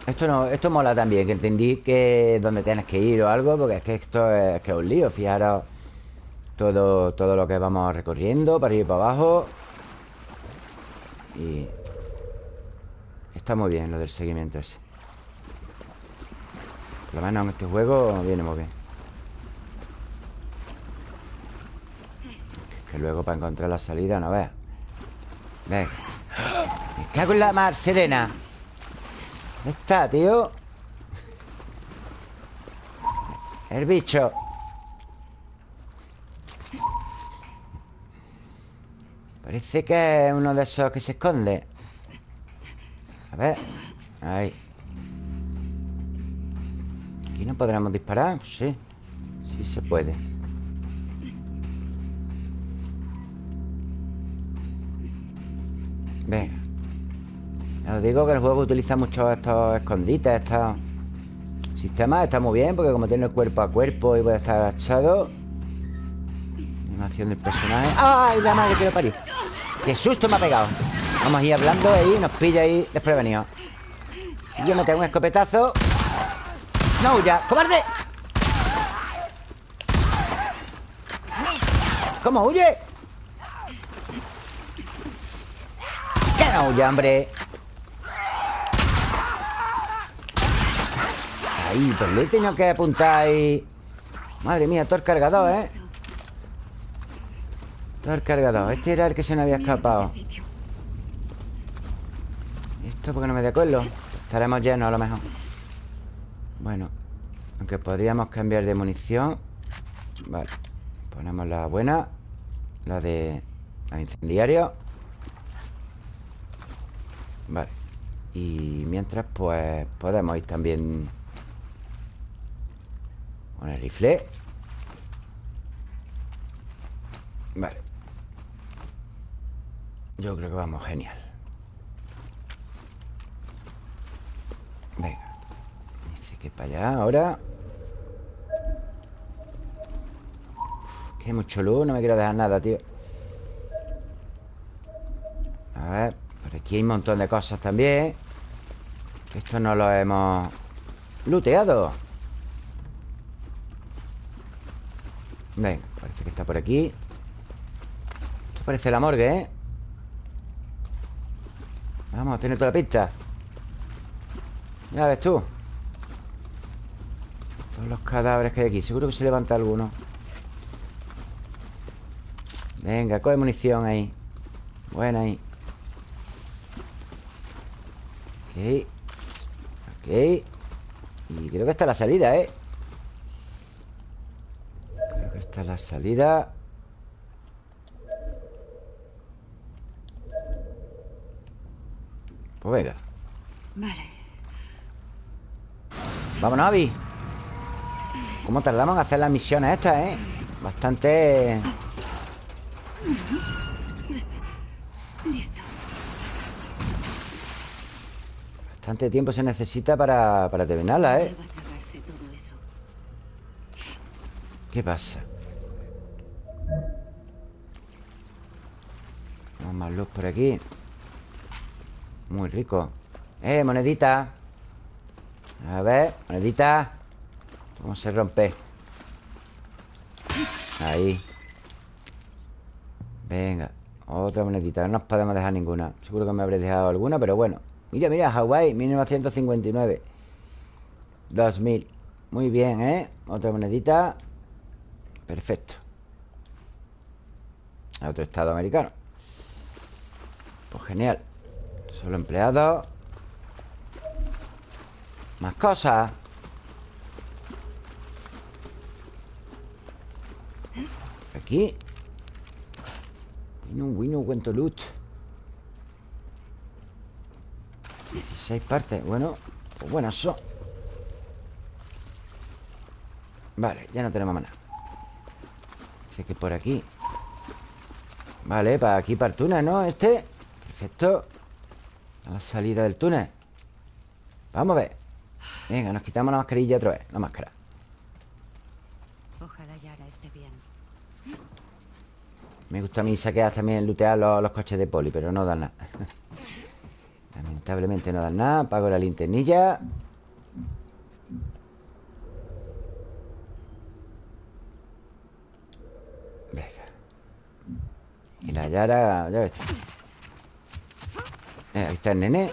Esto no, esto mola también Que entendí que donde tienes que ir o algo Porque es que esto es, que un lío. Fijaros todo, todo lo que vamos recorriendo Para ir para abajo. Y Está muy bien lo del seguimiento ese. Por lo menos en este juego viene muy bien. Que luego para encontrar la salida no veas Venga. Me cago en la mar serena ¿Dónde está, tío? El bicho. Parece que es uno de esos que se esconde. A ver. Ahí. ¿Aquí no podremos disparar? Sí. Sí se puede. Venga os digo que el juego utiliza mucho estos escondites Estos sistemas Está muy bien porque como tiene cuerpo a cuerpo Y puede estar agachado Animación del personaje ¡Ay, la madre que lo parió! ¡Qué susto me ha pegado! Vamos a ir hablando ahí Nos pilla ahí desprevenido yo me tengo un escopetazo ¡No huya! ¡Cobarde! ¿Cómo huye? ¡Que no huya, hombre! Ahí, pues le he tenido que apuntar ahí. Madre mía, todo el cargador, ¿eh? Todo el cargador. Este era el que se me había escapado. ¿Esto porque no me de acuerdo? Estaremos llenos a lo mejor. Bueno Aunque podríamos cambiar de munición. Vale. Ponemos la buena. La de... La de incendiario. Vale. Y mientras pues Podemos ir también Con el rifle. Vale. Yo creo que vamos genial. Venga. Dice que para allá ahora. Que hay mucho luz, no me quiero dejar nada, tío. A ver Por aquí hay un montón de cosas también. Esto no lo hemos Looteado Venga, parece que está por aquí. Esto parece la morgue, ¿eh? Vamos, tiene toda la pista Ya ves tú. Todos los cadáveres que hay aquí. Seguro que se levanta alguno. Venga, coge munición ahí. Buena ahí. Ok. Ok. Y creo que está la salida, ¿eh? Que está la salida Pues venga Vale. Vámonos, Avi ¿Cómo tardamos en hacer las misiones estas, eh? Bastante... Listo. Bastante tiempo se necesita para, para terminarla, eh Vuelva a tragarse todo eso. ¿Qué pasa? Vamos más luz por aquí. Muy rico. ¡Eh, monedita! A ver, monedita. ¿Cómo se rompe? Ahí. Venga Otra monedita. No nos podemos dejar ninguna. Seguro que me habré dejado alguna Pero bueno. Mira, mira, Hawái 1959 2000 Muy bien, ¿eh? Otra monedita Perfecto. A otro estado americano. Pues genial. Solo empleado. Más cosas. Aquí. Wino, Wino, cuento loot 16 partes. Bueno, pues buenas son. Vale, ya no tenemos más nada. Así que por aquí. Vale, para aquí, para el túnel, ¿no? Este. Perfecto. A la salida del túnel. Vamos a ver. Venga, nos quitamos la mascarilla otra vez La máscara. Ojalá Yara esté bien. Me gusta a mí saquear también lootear los, los coches de poli Pero no dan nada. [laughs] Lamentablemente no dan nada. Apago la linternilla Venga Y la Yara Ya ves. Eh, Ahí está el nene.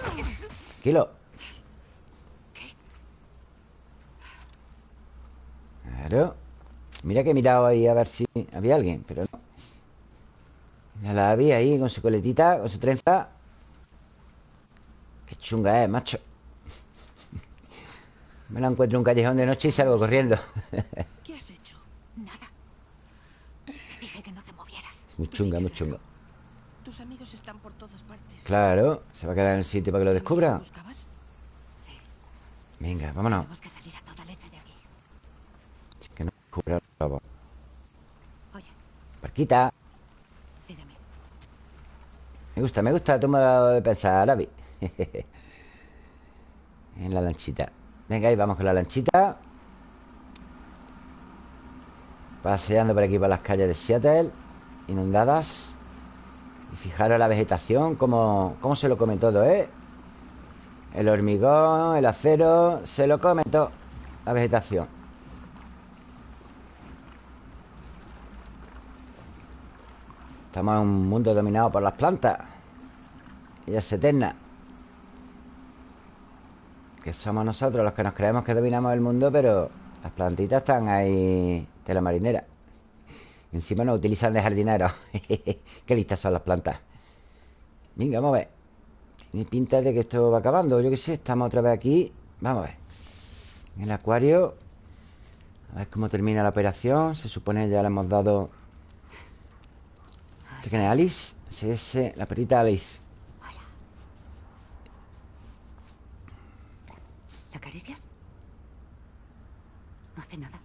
Tranquilo Claro. Mira que he mirado ahí a ver si había alguien Pero no. Mira la Abby ahí con su coletita Con su trenza. Qué chunga es, macho. [laughs] Me la encuentro en un callejón de noche y salgo corriendo [laughs] ¿Qué has hecho? Nada. Te dije que no te movieras. Muy chunga, muy chunga. Tus amigos están por todas partes. Claro, se va a quedar en el sitio para que lo descubra Venga, vámonos. Tenemos que salir a toda leche de aquí. Que no descubra el lobo. Oye, Barquita sígueme. Me gusta, me gusta tu modo de pensar, Abby [laughs] En la lanchita. Venga, ahí vamos con la lanchita. Paseando por aquí por las calles de Seattle Inundadas Y fijaros la vegetación Cómo, cómo se lo come todo, ¿eh? El hormigón, el acero Se lo come todo La vegetación. Estamos en un mundo dominado por las plantas Ellas eternas Que somos nosotros los que nos creemos que dominamos el mundo Pero las plantitas están ahí de la marinera encima nos utilizan de jardineros [laughs] Qué listas son las plantas. Venga, vamos a ver. Tiene pinta de que esto va acabando. Yo qué sé, estamos otra vez aquí. Vamos a ver. En el acuario. A ver cómo termina la operación. Se supone ya le hemos dado. ¿Este quién es Alice? Sí, la perrita Alice ¿La acaricias? No hace nada.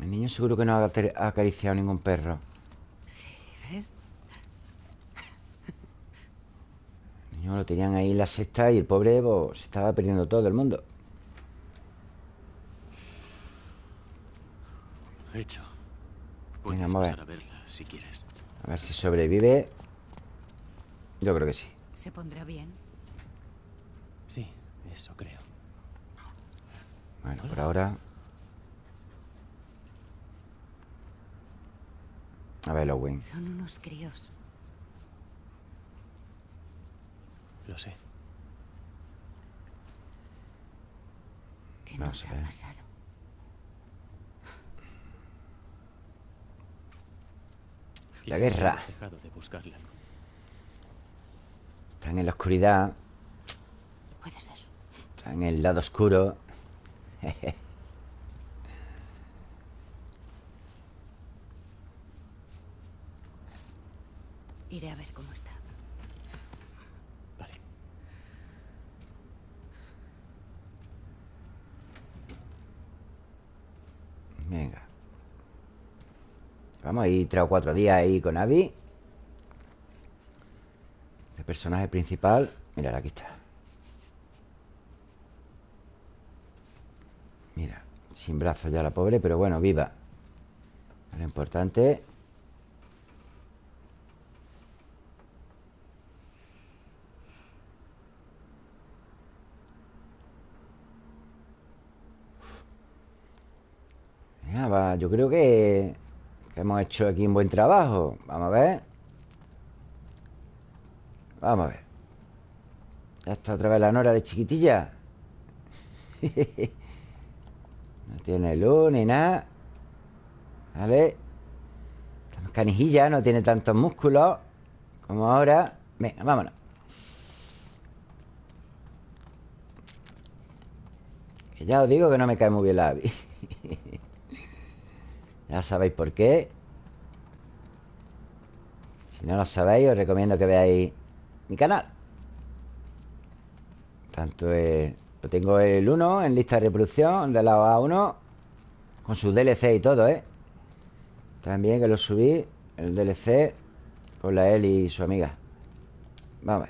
El niño seguro que no ha acar- ha acariciado ningún perro Sí, ¿ves? El [laughs] niño lo tenían ahí en la sexta Y el pobre pues, se estaba perdiendo todo el mundo Hecho. Venga, vamos a pasar a verla si quieres. A ver si sobrevive Yo creo que sí Se pondrá bien. Sí, eso creo. Bueno, por ahora A ver, Owen Son unos críos. Lo sé. ¿Qué Vamos nos ha pasado? La guerra. de buscarla. Están en la oscuridad Puede ser. Están en el lado oscuro [laughs] Iré a ver cómo está. Vale. Venga Vamos a ir tres o cuatro días ahí con Abby El personaje principal Mira, aquí está Mira, sin brazos ya la pobre Pero bueno, viva Lo importante Yo creo que, hemos hecho aquí un buen trabajo. Vamos a ver. Vamos a ver. Ya está otra vez la Nora de chiquitilla. [laughs] no tiene luz ni nada. ¿Vale? Más canijilla, no tiene tantos músculos como ahora. Venga, vámonos. Que ya os digo que no me cae muy bien la Abby. [laughs] Ya sabéis por qué Si no lo sabéis, os recomiendo que veáis mi canal. Tanto eh, lo tengo el 1 en lista de reproducción de la A1 con su DLC y todo, ¿eh? También que lo subí, el DLC con la Eli y su amiga. Vamos.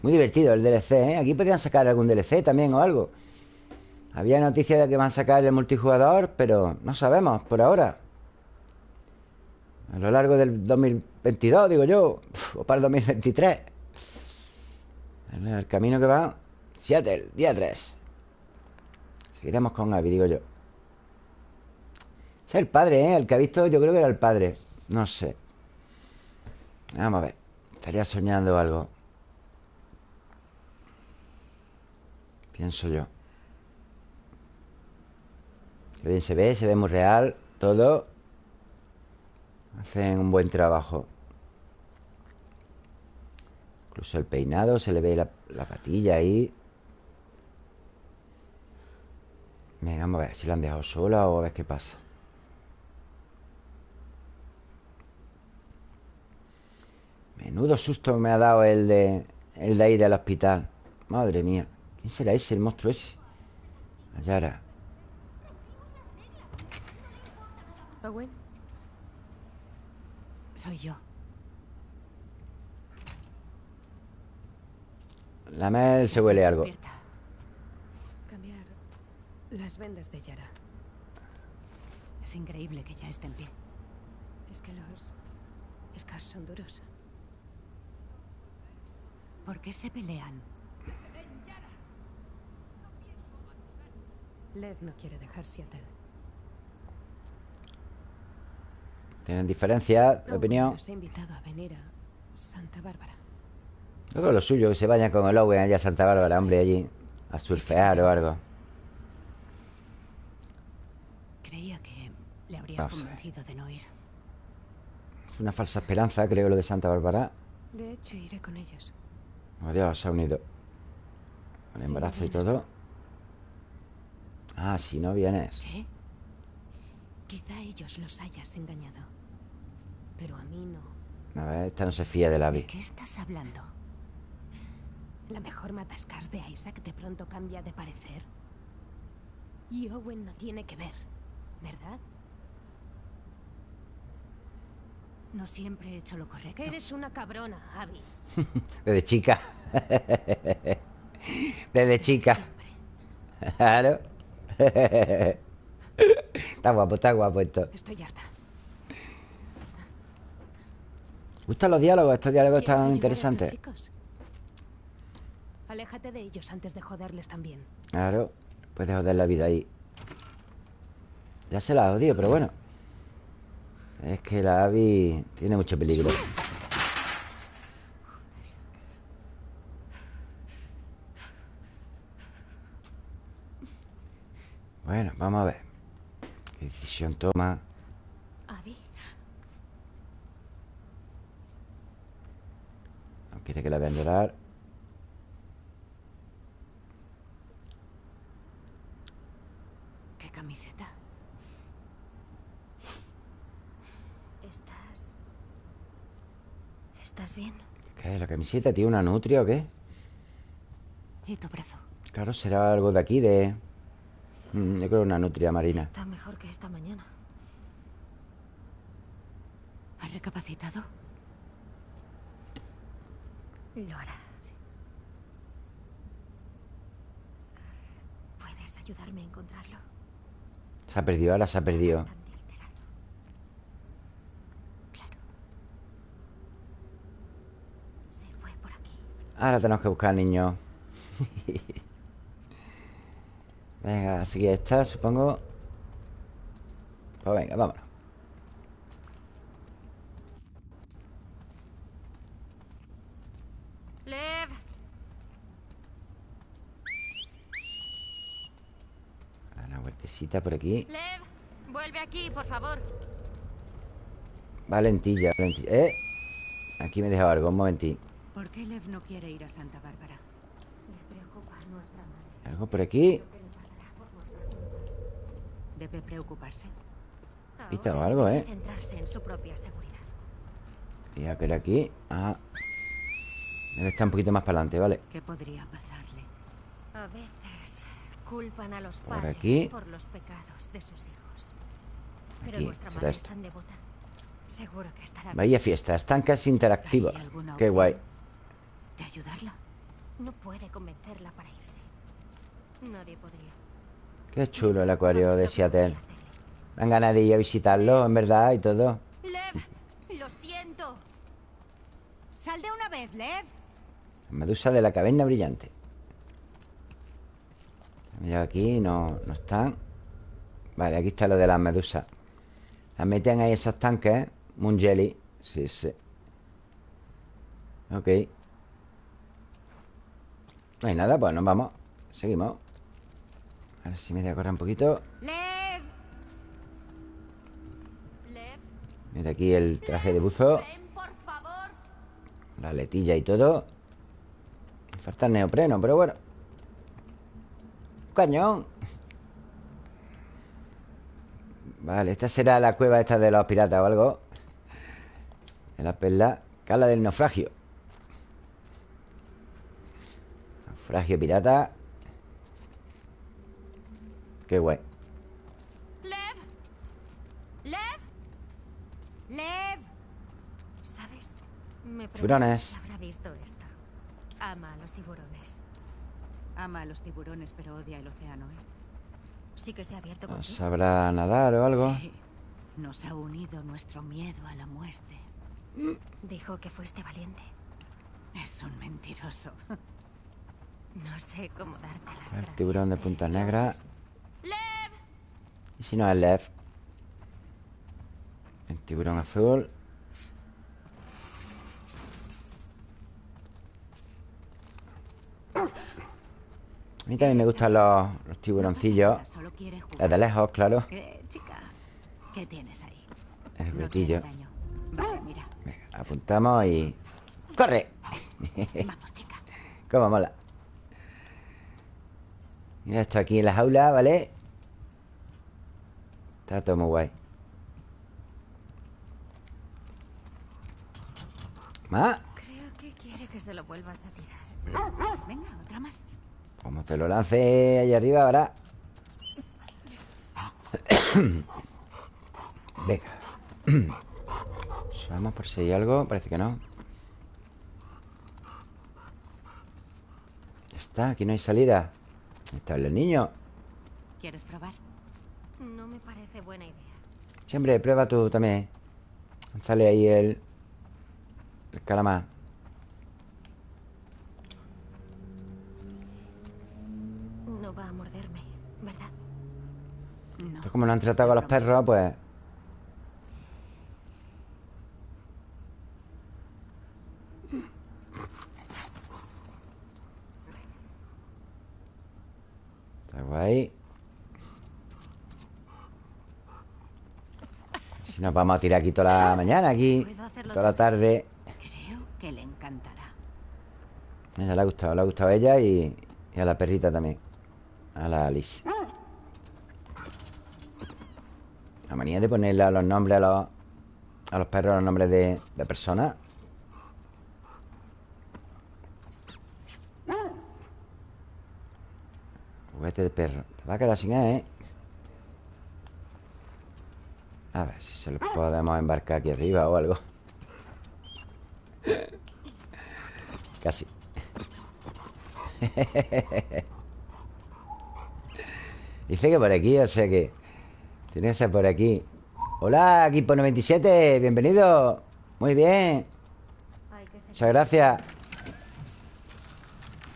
Muy divertido el DLC, ¿eh? Aquí podrían sacar algún DLC también o algo. Había noticias de que van a sacar el multijugador, pero no sabemos por ahora. A lo largo del 2022, digo yo, o para el 2023. El camino que va Seattle, día 3 Seguiremos con Abby, digo yo. Es el padre, ¿eh? El que ha visto yo creo que era el padre. No sé. Vamos a ver. Estaría soñando algo. Pienso yo Qué bien se ve, se ve muy real Todo Hacen un buen trabajo Incluso el peinado Se le ve la, la patilla ahí Venga, vamos a ver si la han dejado sola o a ver qué pasa. Menudo susto me ha dado el de, el de ahí del hospital. Madre mía. ¿Quién será ese, el monstruo ese? Ayara. Owen, Soy yo. La Mel se huele algo. Cambiar las vendas de Yara. Es increíble que ya esté en pie. Es que los Scars son duros. ¿Por qué se pelean? Lev no quiere dejar Seattle. Tienen diferencias de opinión. Nos ha invitado a venir a Santa Bárbara. Yo creo lo suyo, que se vayan con el Owen allá a Santa Bárbara, hombre, allí. A surfear o algo. Creía que le habrías Vamos convencido de no ir. Es una falsa esperanza, creo, lo de Santa Bárbara. De hecho, iré con ellos. Oh, Dios, se ha unido. Con Si embarazo no y todo. Ah, si no vienes. ¿Qué? Quizá ellos los hayas engañado. Pero a mí no. A ver, esta no se fía de la ¿De vi. qué estás hablando? La mejor matascars de Isaac de pronto cambia de parecer. Y Owen no tiene que ver, ¿verdad? No siempre he hecho lo correcto. Eres una cabrona, Abby. [laughs] Desde chica. [laughs] Desde chica. [laughs] Claro. está guapo, está guapo esto. Estoy harta. ¿Gustan los diálogos? Estos diálogos ¿Quieres están interesantes. Aléjate de ellos antes de joderles también. Claro. Puedes joder la vida ahí. Ya se la odio, pero bueno. Es que la Abby tiene mucho peligro. Bueno, vamos a ver. ¿Qué decisión toma? Abby, No quiere que la vean llorar. ¿Qué camiseta? ¿estás... ¿Estás bien? ¿Qué es la camiseta? ¿Tiene una nutria o qué? ¿Y tu brazo? Claro, será algo de aquí, de... Mm, Yo creo una nutria marina. Está mejor que esta mañana. ¿Has recapacitado? Lo hará, sí. ¿Puedes ayudarme a encontrarlo? Se ha perdido, ahora se ha perdido. Claro. Se fue por aquí. Ahora tenemos que buscar al niño. [laughs] venga, así que esta, supongo. Pues venga, vámonos. Lev, A Una vueltecita por aquí. Lev, vuelve aquí, por favor. Valentilla, valentilla. ¿Eh? Aquí me he dejado algo, un momentín. ¿Por qué Lev no quiere ir a Santa Bárbara? Le preocupa nuestra madre. Algo por aquí. Debe preocuparse. Pista o algo, ¿eh? centrarse en su propia seguridad. Y a que aquí Ah Debe estar un poquito más para adelante, ¿vale? ¿Qué podría pasarle? A veces culpan a los Por padres aquí. por los pecados de sus hijos. Pero Aquí, vuestra será madre esto. es tan devota. Seguro que estará bien. Vaya fiesta, estancas interactivas ¿Hay alguna Qué guay ¿De ayudarla? No puede convencerla para irse. Nadie podría. Qué chulo el acuario de Seattle. Dan ganas de ir a visitarlo, en verdad, y todo Lev, lo siento. ¡Sal de una vez, Lev! Medusa de la caverna brillante Mira aquí, no, no están. Vale, aquí está lo de las medusas. Las meten ahí esos tanques Moon Jelly. Sí, sí. Ok. No hay nada, pues nos vamos. Seguimos. A ver si me voy a correr un poquito. Mira aquí el traje de buzo. La letilla y todo. Me falta el neopreno, pero bueno Cañón Vale, esta será la cueva esta de los piratas o algo De la perla Cala del naufragio Naufragio pirata Qué guay Lev. Lev. ¡Lev! ¿Sabes? Me Tiburones. habrá visto esto. Ama a los. Ama a los tiburones, pero odia el océano, ¿eh? Sí que se ha abierto ¿No contigo. sabrá nadar o algo? Sí. Nos ha unido nuestro miedo a la muerte. Dijo que fuiste valiente. Es un mentiroso. [laughs] No sé cómo darte las El tiburón de punta negra Lev. Y si no es Lev El tiburón azul A mí también me gustan los, los tiburoncillos. Desde lejos, claro ¿Qué, chica? ¿Qué tienes ahí? El. Vale, mira. Venga, apuntamos y... ¡Corre! Vamos, [laughs] chica. Cómo mola Mira esto aquí en la jaula, ¿vale? Está todo muy guay ¿Más? Creo que quiere que se lo vuelvas a tirar. Venga, otra más. Como te lo lance allá arriba ahora [coughs] Venga. [coughs] Vamos por si hay algo Parece que no. Ya está, aquí no hay salida. Ahí Está el niño. ¿Quieres probar? No me parece buena idea. Siempre prueba tú también. Sale ahí el El calamar No. Como lo han tratado con los perros, pues. Está guay. Si nos vamos a tirar aquí toda la mañana Aquí, toda la tarde. Creo que le encantará. Mira, le ha gustado, le ha gustado a ella y, y a la perrita también. A la Alice La manía de ponerle a los nombres a los, a los perros los nombres de, de personas. Juguete de perro. Te va a quedar sin él, ¿eh? A ver si se lo podemos embarcar aquí arriba o algo. Casi. [laughs] Dice que por aquí, o sea que Tiene que ser por aquí. Hola, equipo 97 Bienvenido. Muy bien. Muchas gracias.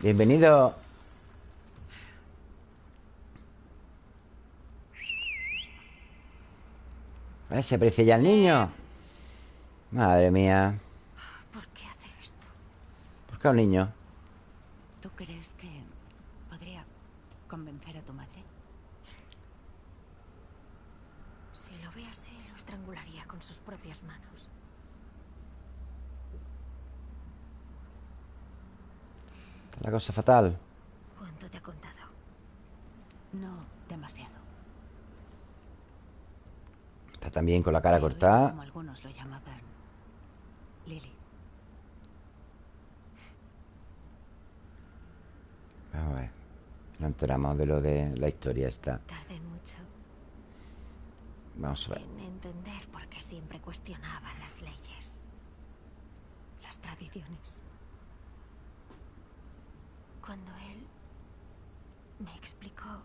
Bienvenido. A ver si aprecia ya el niño. Madre mía. ¿Por qué hace esto? ¿Por qué a un niño? ¿Tú crees que podría convencer a tu madre? Si lo ve así, lo estrangularía con sus propias manos. La cosa fatal ¿Cuánto te ha contado? No demasiado. Está también con la cara cortada Como algunos lo llamaban. Lily. Vamos a ver. No enteramos de lo de la historia esta. Tardé mucho Vamos a ver. en entender por qué siempre cuestionaba las leyes, las tradiciones. Cuando él me explicó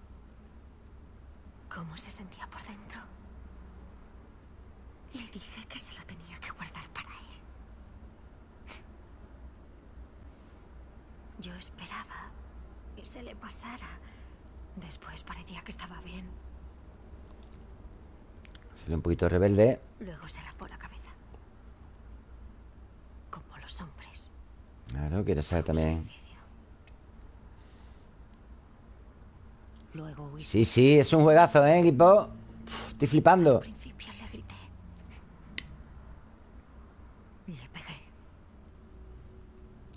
cómo se sentía por dentro, le dije que se lo tenía que guardar para él. Yo esperaba que se le pasara. Después parecía que estaba bien. Sale un poquito rebelde. Luego se rapó la cabeza. Como los hombres. Claro, quiere ser también. Luego. Sí, sí, es un juegazo, ¿eh, equipo? Uf, estoy flipando. Le grité. Le pegué.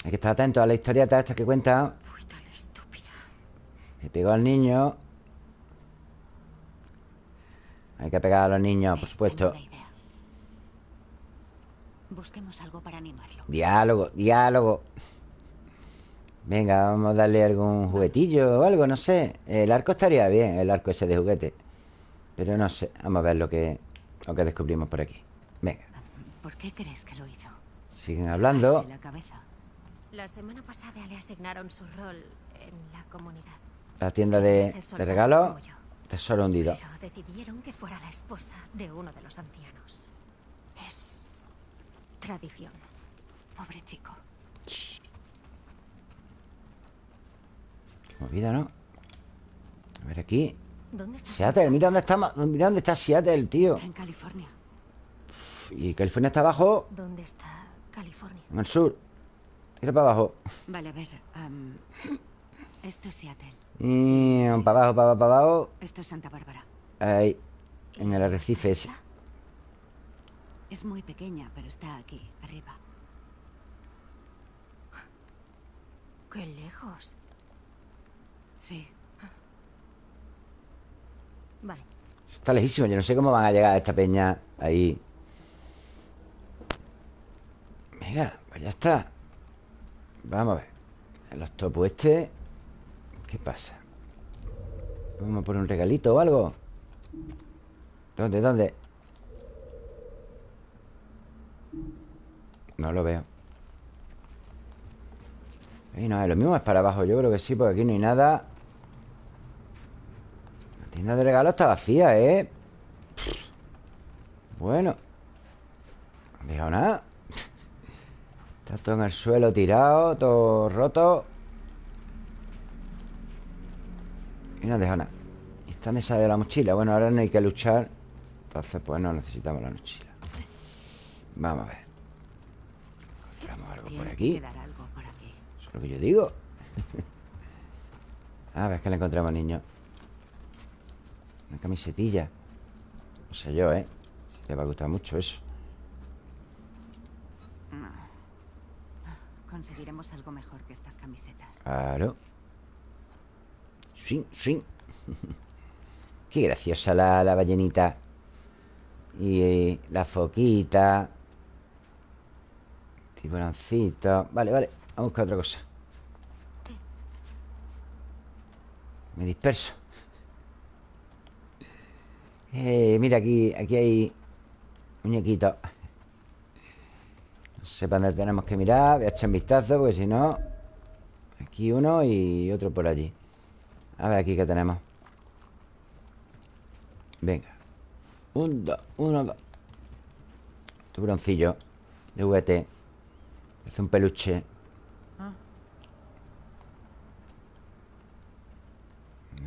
Hay que estar atento a la historieta esta que cuenta. Fui tan estúpida. Le pegó al niño. Hay que pegar a los niños, por supuesto. Busquemos algo para animarlo. Diálogo, diálogo. Venga, vamos a darle algún juguetillo o algo, no sé. El arco estaría bien, el arco ese de juguete. Pero no sé. Vamos a ver lo que, lo que descubrimos por aquí. Venga, ¿Por qué crees que lo hizo? siguen hablando. La cabeza. La semana pasada le asignaron su rol en la comunidad. La tienda de, de regalos. Tesoro hundido. Pero decidieron que fuera la esposa de uno de los ancianos. Es tradición. Pobre chico. Qué movida, ¿no? A ver aquí. ¿Dónde está? Seattle, mira dónde está, mira dónde está Seattle, tío. Está en California. Y California está abajo, ¿Dónde está California? en el sur. Tira para abajo. Vale, a ver. am, [coughs] esto es Seattle. Y para abajo, para abajo, para abajo. Esto es Santa Bárbara. Ahí, en el arrecife ese. Es muy pequeña, pero está aquí, arriba. [gasps] ¡Qué lejos! Sí. Vale. Está lejísimo, yo no sé cómo van a llegar a esta peña ahí. Venga, pues ya está. Vamos a ver. En los topos este. ¿Qué pasa? ¿Vamos a poner un regalito o algo? ¿Dónde, dónde? No lo veo. Ahí no, lo mismo es para abajo. Yo creo que sí, porque aquí no hay nada. Tienda de regalos está vacía, ¿eh? Bueno. No han dejado nada. Está todo en el suelo tirado, todo roto. Y no han dejado nada. Y están esa de la mochila. Bueno, ahora no hay que luchar. Entonces, pues no necesitamos la mochila. Vamos a ver. Encontramos algo por aquí. Eso es lo que yo digo. [laughs] A ver, que le encontramos, niño. Una camisetilla. No sé yo, ¿eh? Si le va a gustar mucho eso. Conseguiremos algo mejor que estas camisetas. Claro. Swing, swing. [laughs] Qué graciosa la, la ballenita. Y eh, la foquita. Tiburoncito. Vale, vale. Vamos a buscar otra cosa. Me disperso. Eh, mira, aquí, aquí hay muñequitos. No sé para dónde tenemos que mirar. Voy a echar un vistazo porque si no... Aquí uno y otro por allí. A ver aquí qué tenemos. Venga. Un, dos, uno, dos. Tiburoncillo de juguete. Parece un peluche. Ah.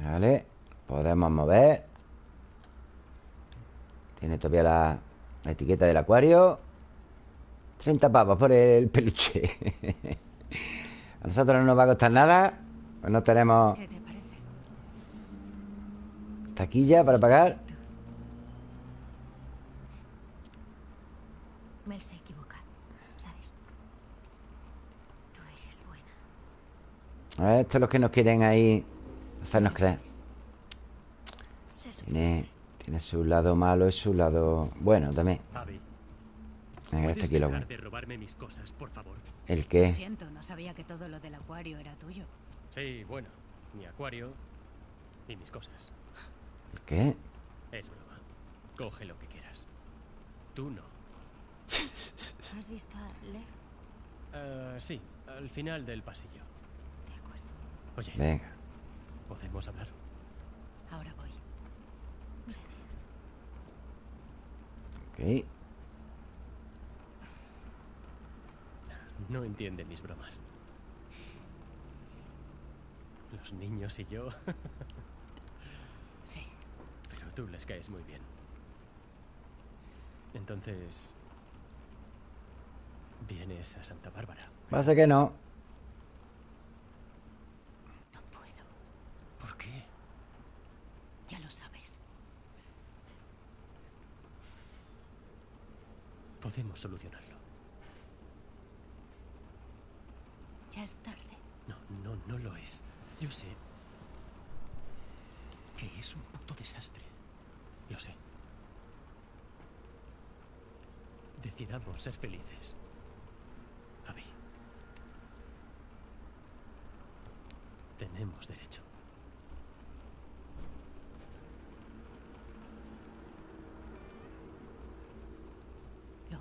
Vale. Podemos mover. Tiene todavía la, la etiqueta del acuario. 30 pavos por el peluche. [laughs] A nosotros no nos va a costar nada. Pues no tenemos ¿Qué te parece? taquilla para pagar. Mel se equivoca, ¿sabes? Tú eres buena. A ver, esto es lo que nos quieren ahí hacernos creer. Tiene, tiene su lado malo y su lado bueno también. Venga, ¿Puedes este aquí lo bueno. de robarme mis cosas, por favor? ¿El Lo qué? siento, no sabía que todo lo del acuario era tuyo. Sí, bueno, mi acuario y mis cosas. ¿El qué? Es broma. Coge lo que quieras. Tú no. [laughs] ¿Has visto a Lev? Ah, sí, al final del pasillo. De acuerdo. Oye, Venga. ¿podemos hablar? Ahora voy. Gracias. Ok. No entiende mis bromas. Los niños y yo, Sí. pero tú les caes muy bien. Entonces... Vienes a Santa Bárbara. Pasa que no. No puedo. ¿Por qué? Ya lo sabes. Podemos solucionarlo. Ya es tarde. No, no, no lo es. Yo sé que es un puto desastre. Lo sé. Decidamos ser felices. Abby. Tenemos derecho.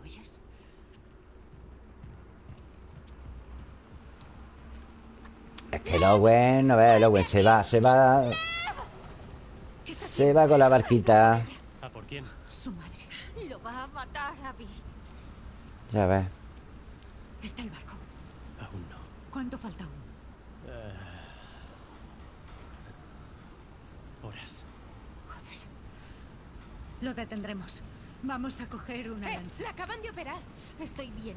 Oyes? Es que el Owen, no veas, el Owen se va, se va. Se va con la barquita. ¿A por quién? Su madre. Lo va a matar, Abby. Ya ves. Está el barco. Aún no. ¿Cuánto falta aún? Horas. Joder. Lo detendremos. Vamos a coger una ¡Eh! lancha. ¡La acaban de operar! Estoy bien.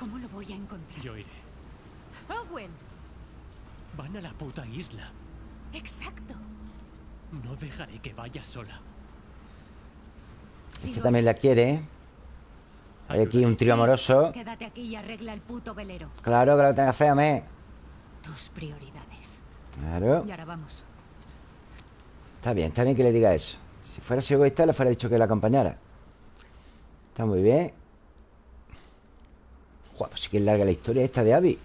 ¿Cómo lo voy a encontrar? Yo iré. Owen. Van a la puta isla. Exacto. No dejaré que vaya sola. Si Este lo también la quiere. ¿eh? Hay aquí un trío amoroso. Quédate aquí y arregla el puto velero. Claro que lo tengo que hacer, hombre. Tus prioridades. Claro. Y ahora vamos. Está bien, está bien que le diga eso. Si fuera así egoísta, le fuera dicho que la acompañara. Está muy bien. Joder, pues sí que es larga la historia esta de Abby.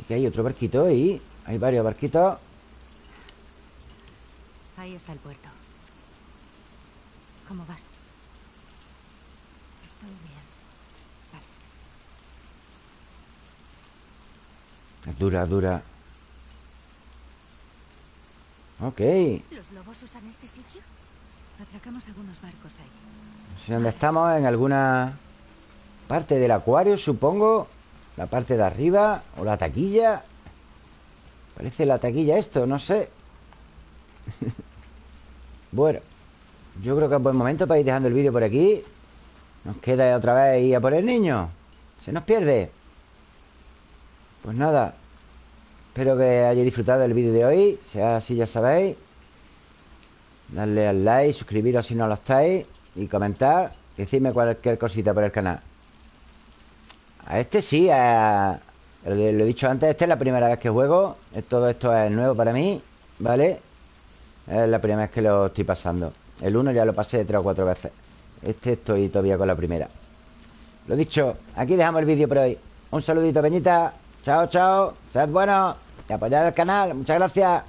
Y que hay otro barquito ahí. Hay varios barquitos. Ahí está el puerto. ¿Cómo vas? Estoy bien. Vale. Dura, dura. Ok. ¿Los lobos usan este sitio? Atracamos algunos barcos ahí. No sé dónde estamos, en alguna parte del acuario, supongo. La parte de arriba. O la taquilla. Parece la taquilla esto, no sé. [laughs] bueno. Yo creo que es buen momento para ir dejando el vídeo por aquí. Nos queda otra vez ir a por el niño. Se nos pierde. Pues nada. Espero que hayáis disfrutado del vídeo de hoy. Si así, ya sabéis. Darle al like, suscribiros si no lo estáis. Y comentar, decidme cualquier cosita por el canal. A este sí, a... Lo he dicho antes, esta es la primera vez que juego. Todo esto es nuevo para mí ¿Vale? Es la primera vez que lo estoy pasando. El 1 ya lo pasé tres o cuatro veces. Este estoy todavía con la primera. Lo dicho, aquí dejamos el vídeo por hoy. Un saludito, Peñita. Chao, chao. Sed buenos Y apoyar el canal. Muchas gracias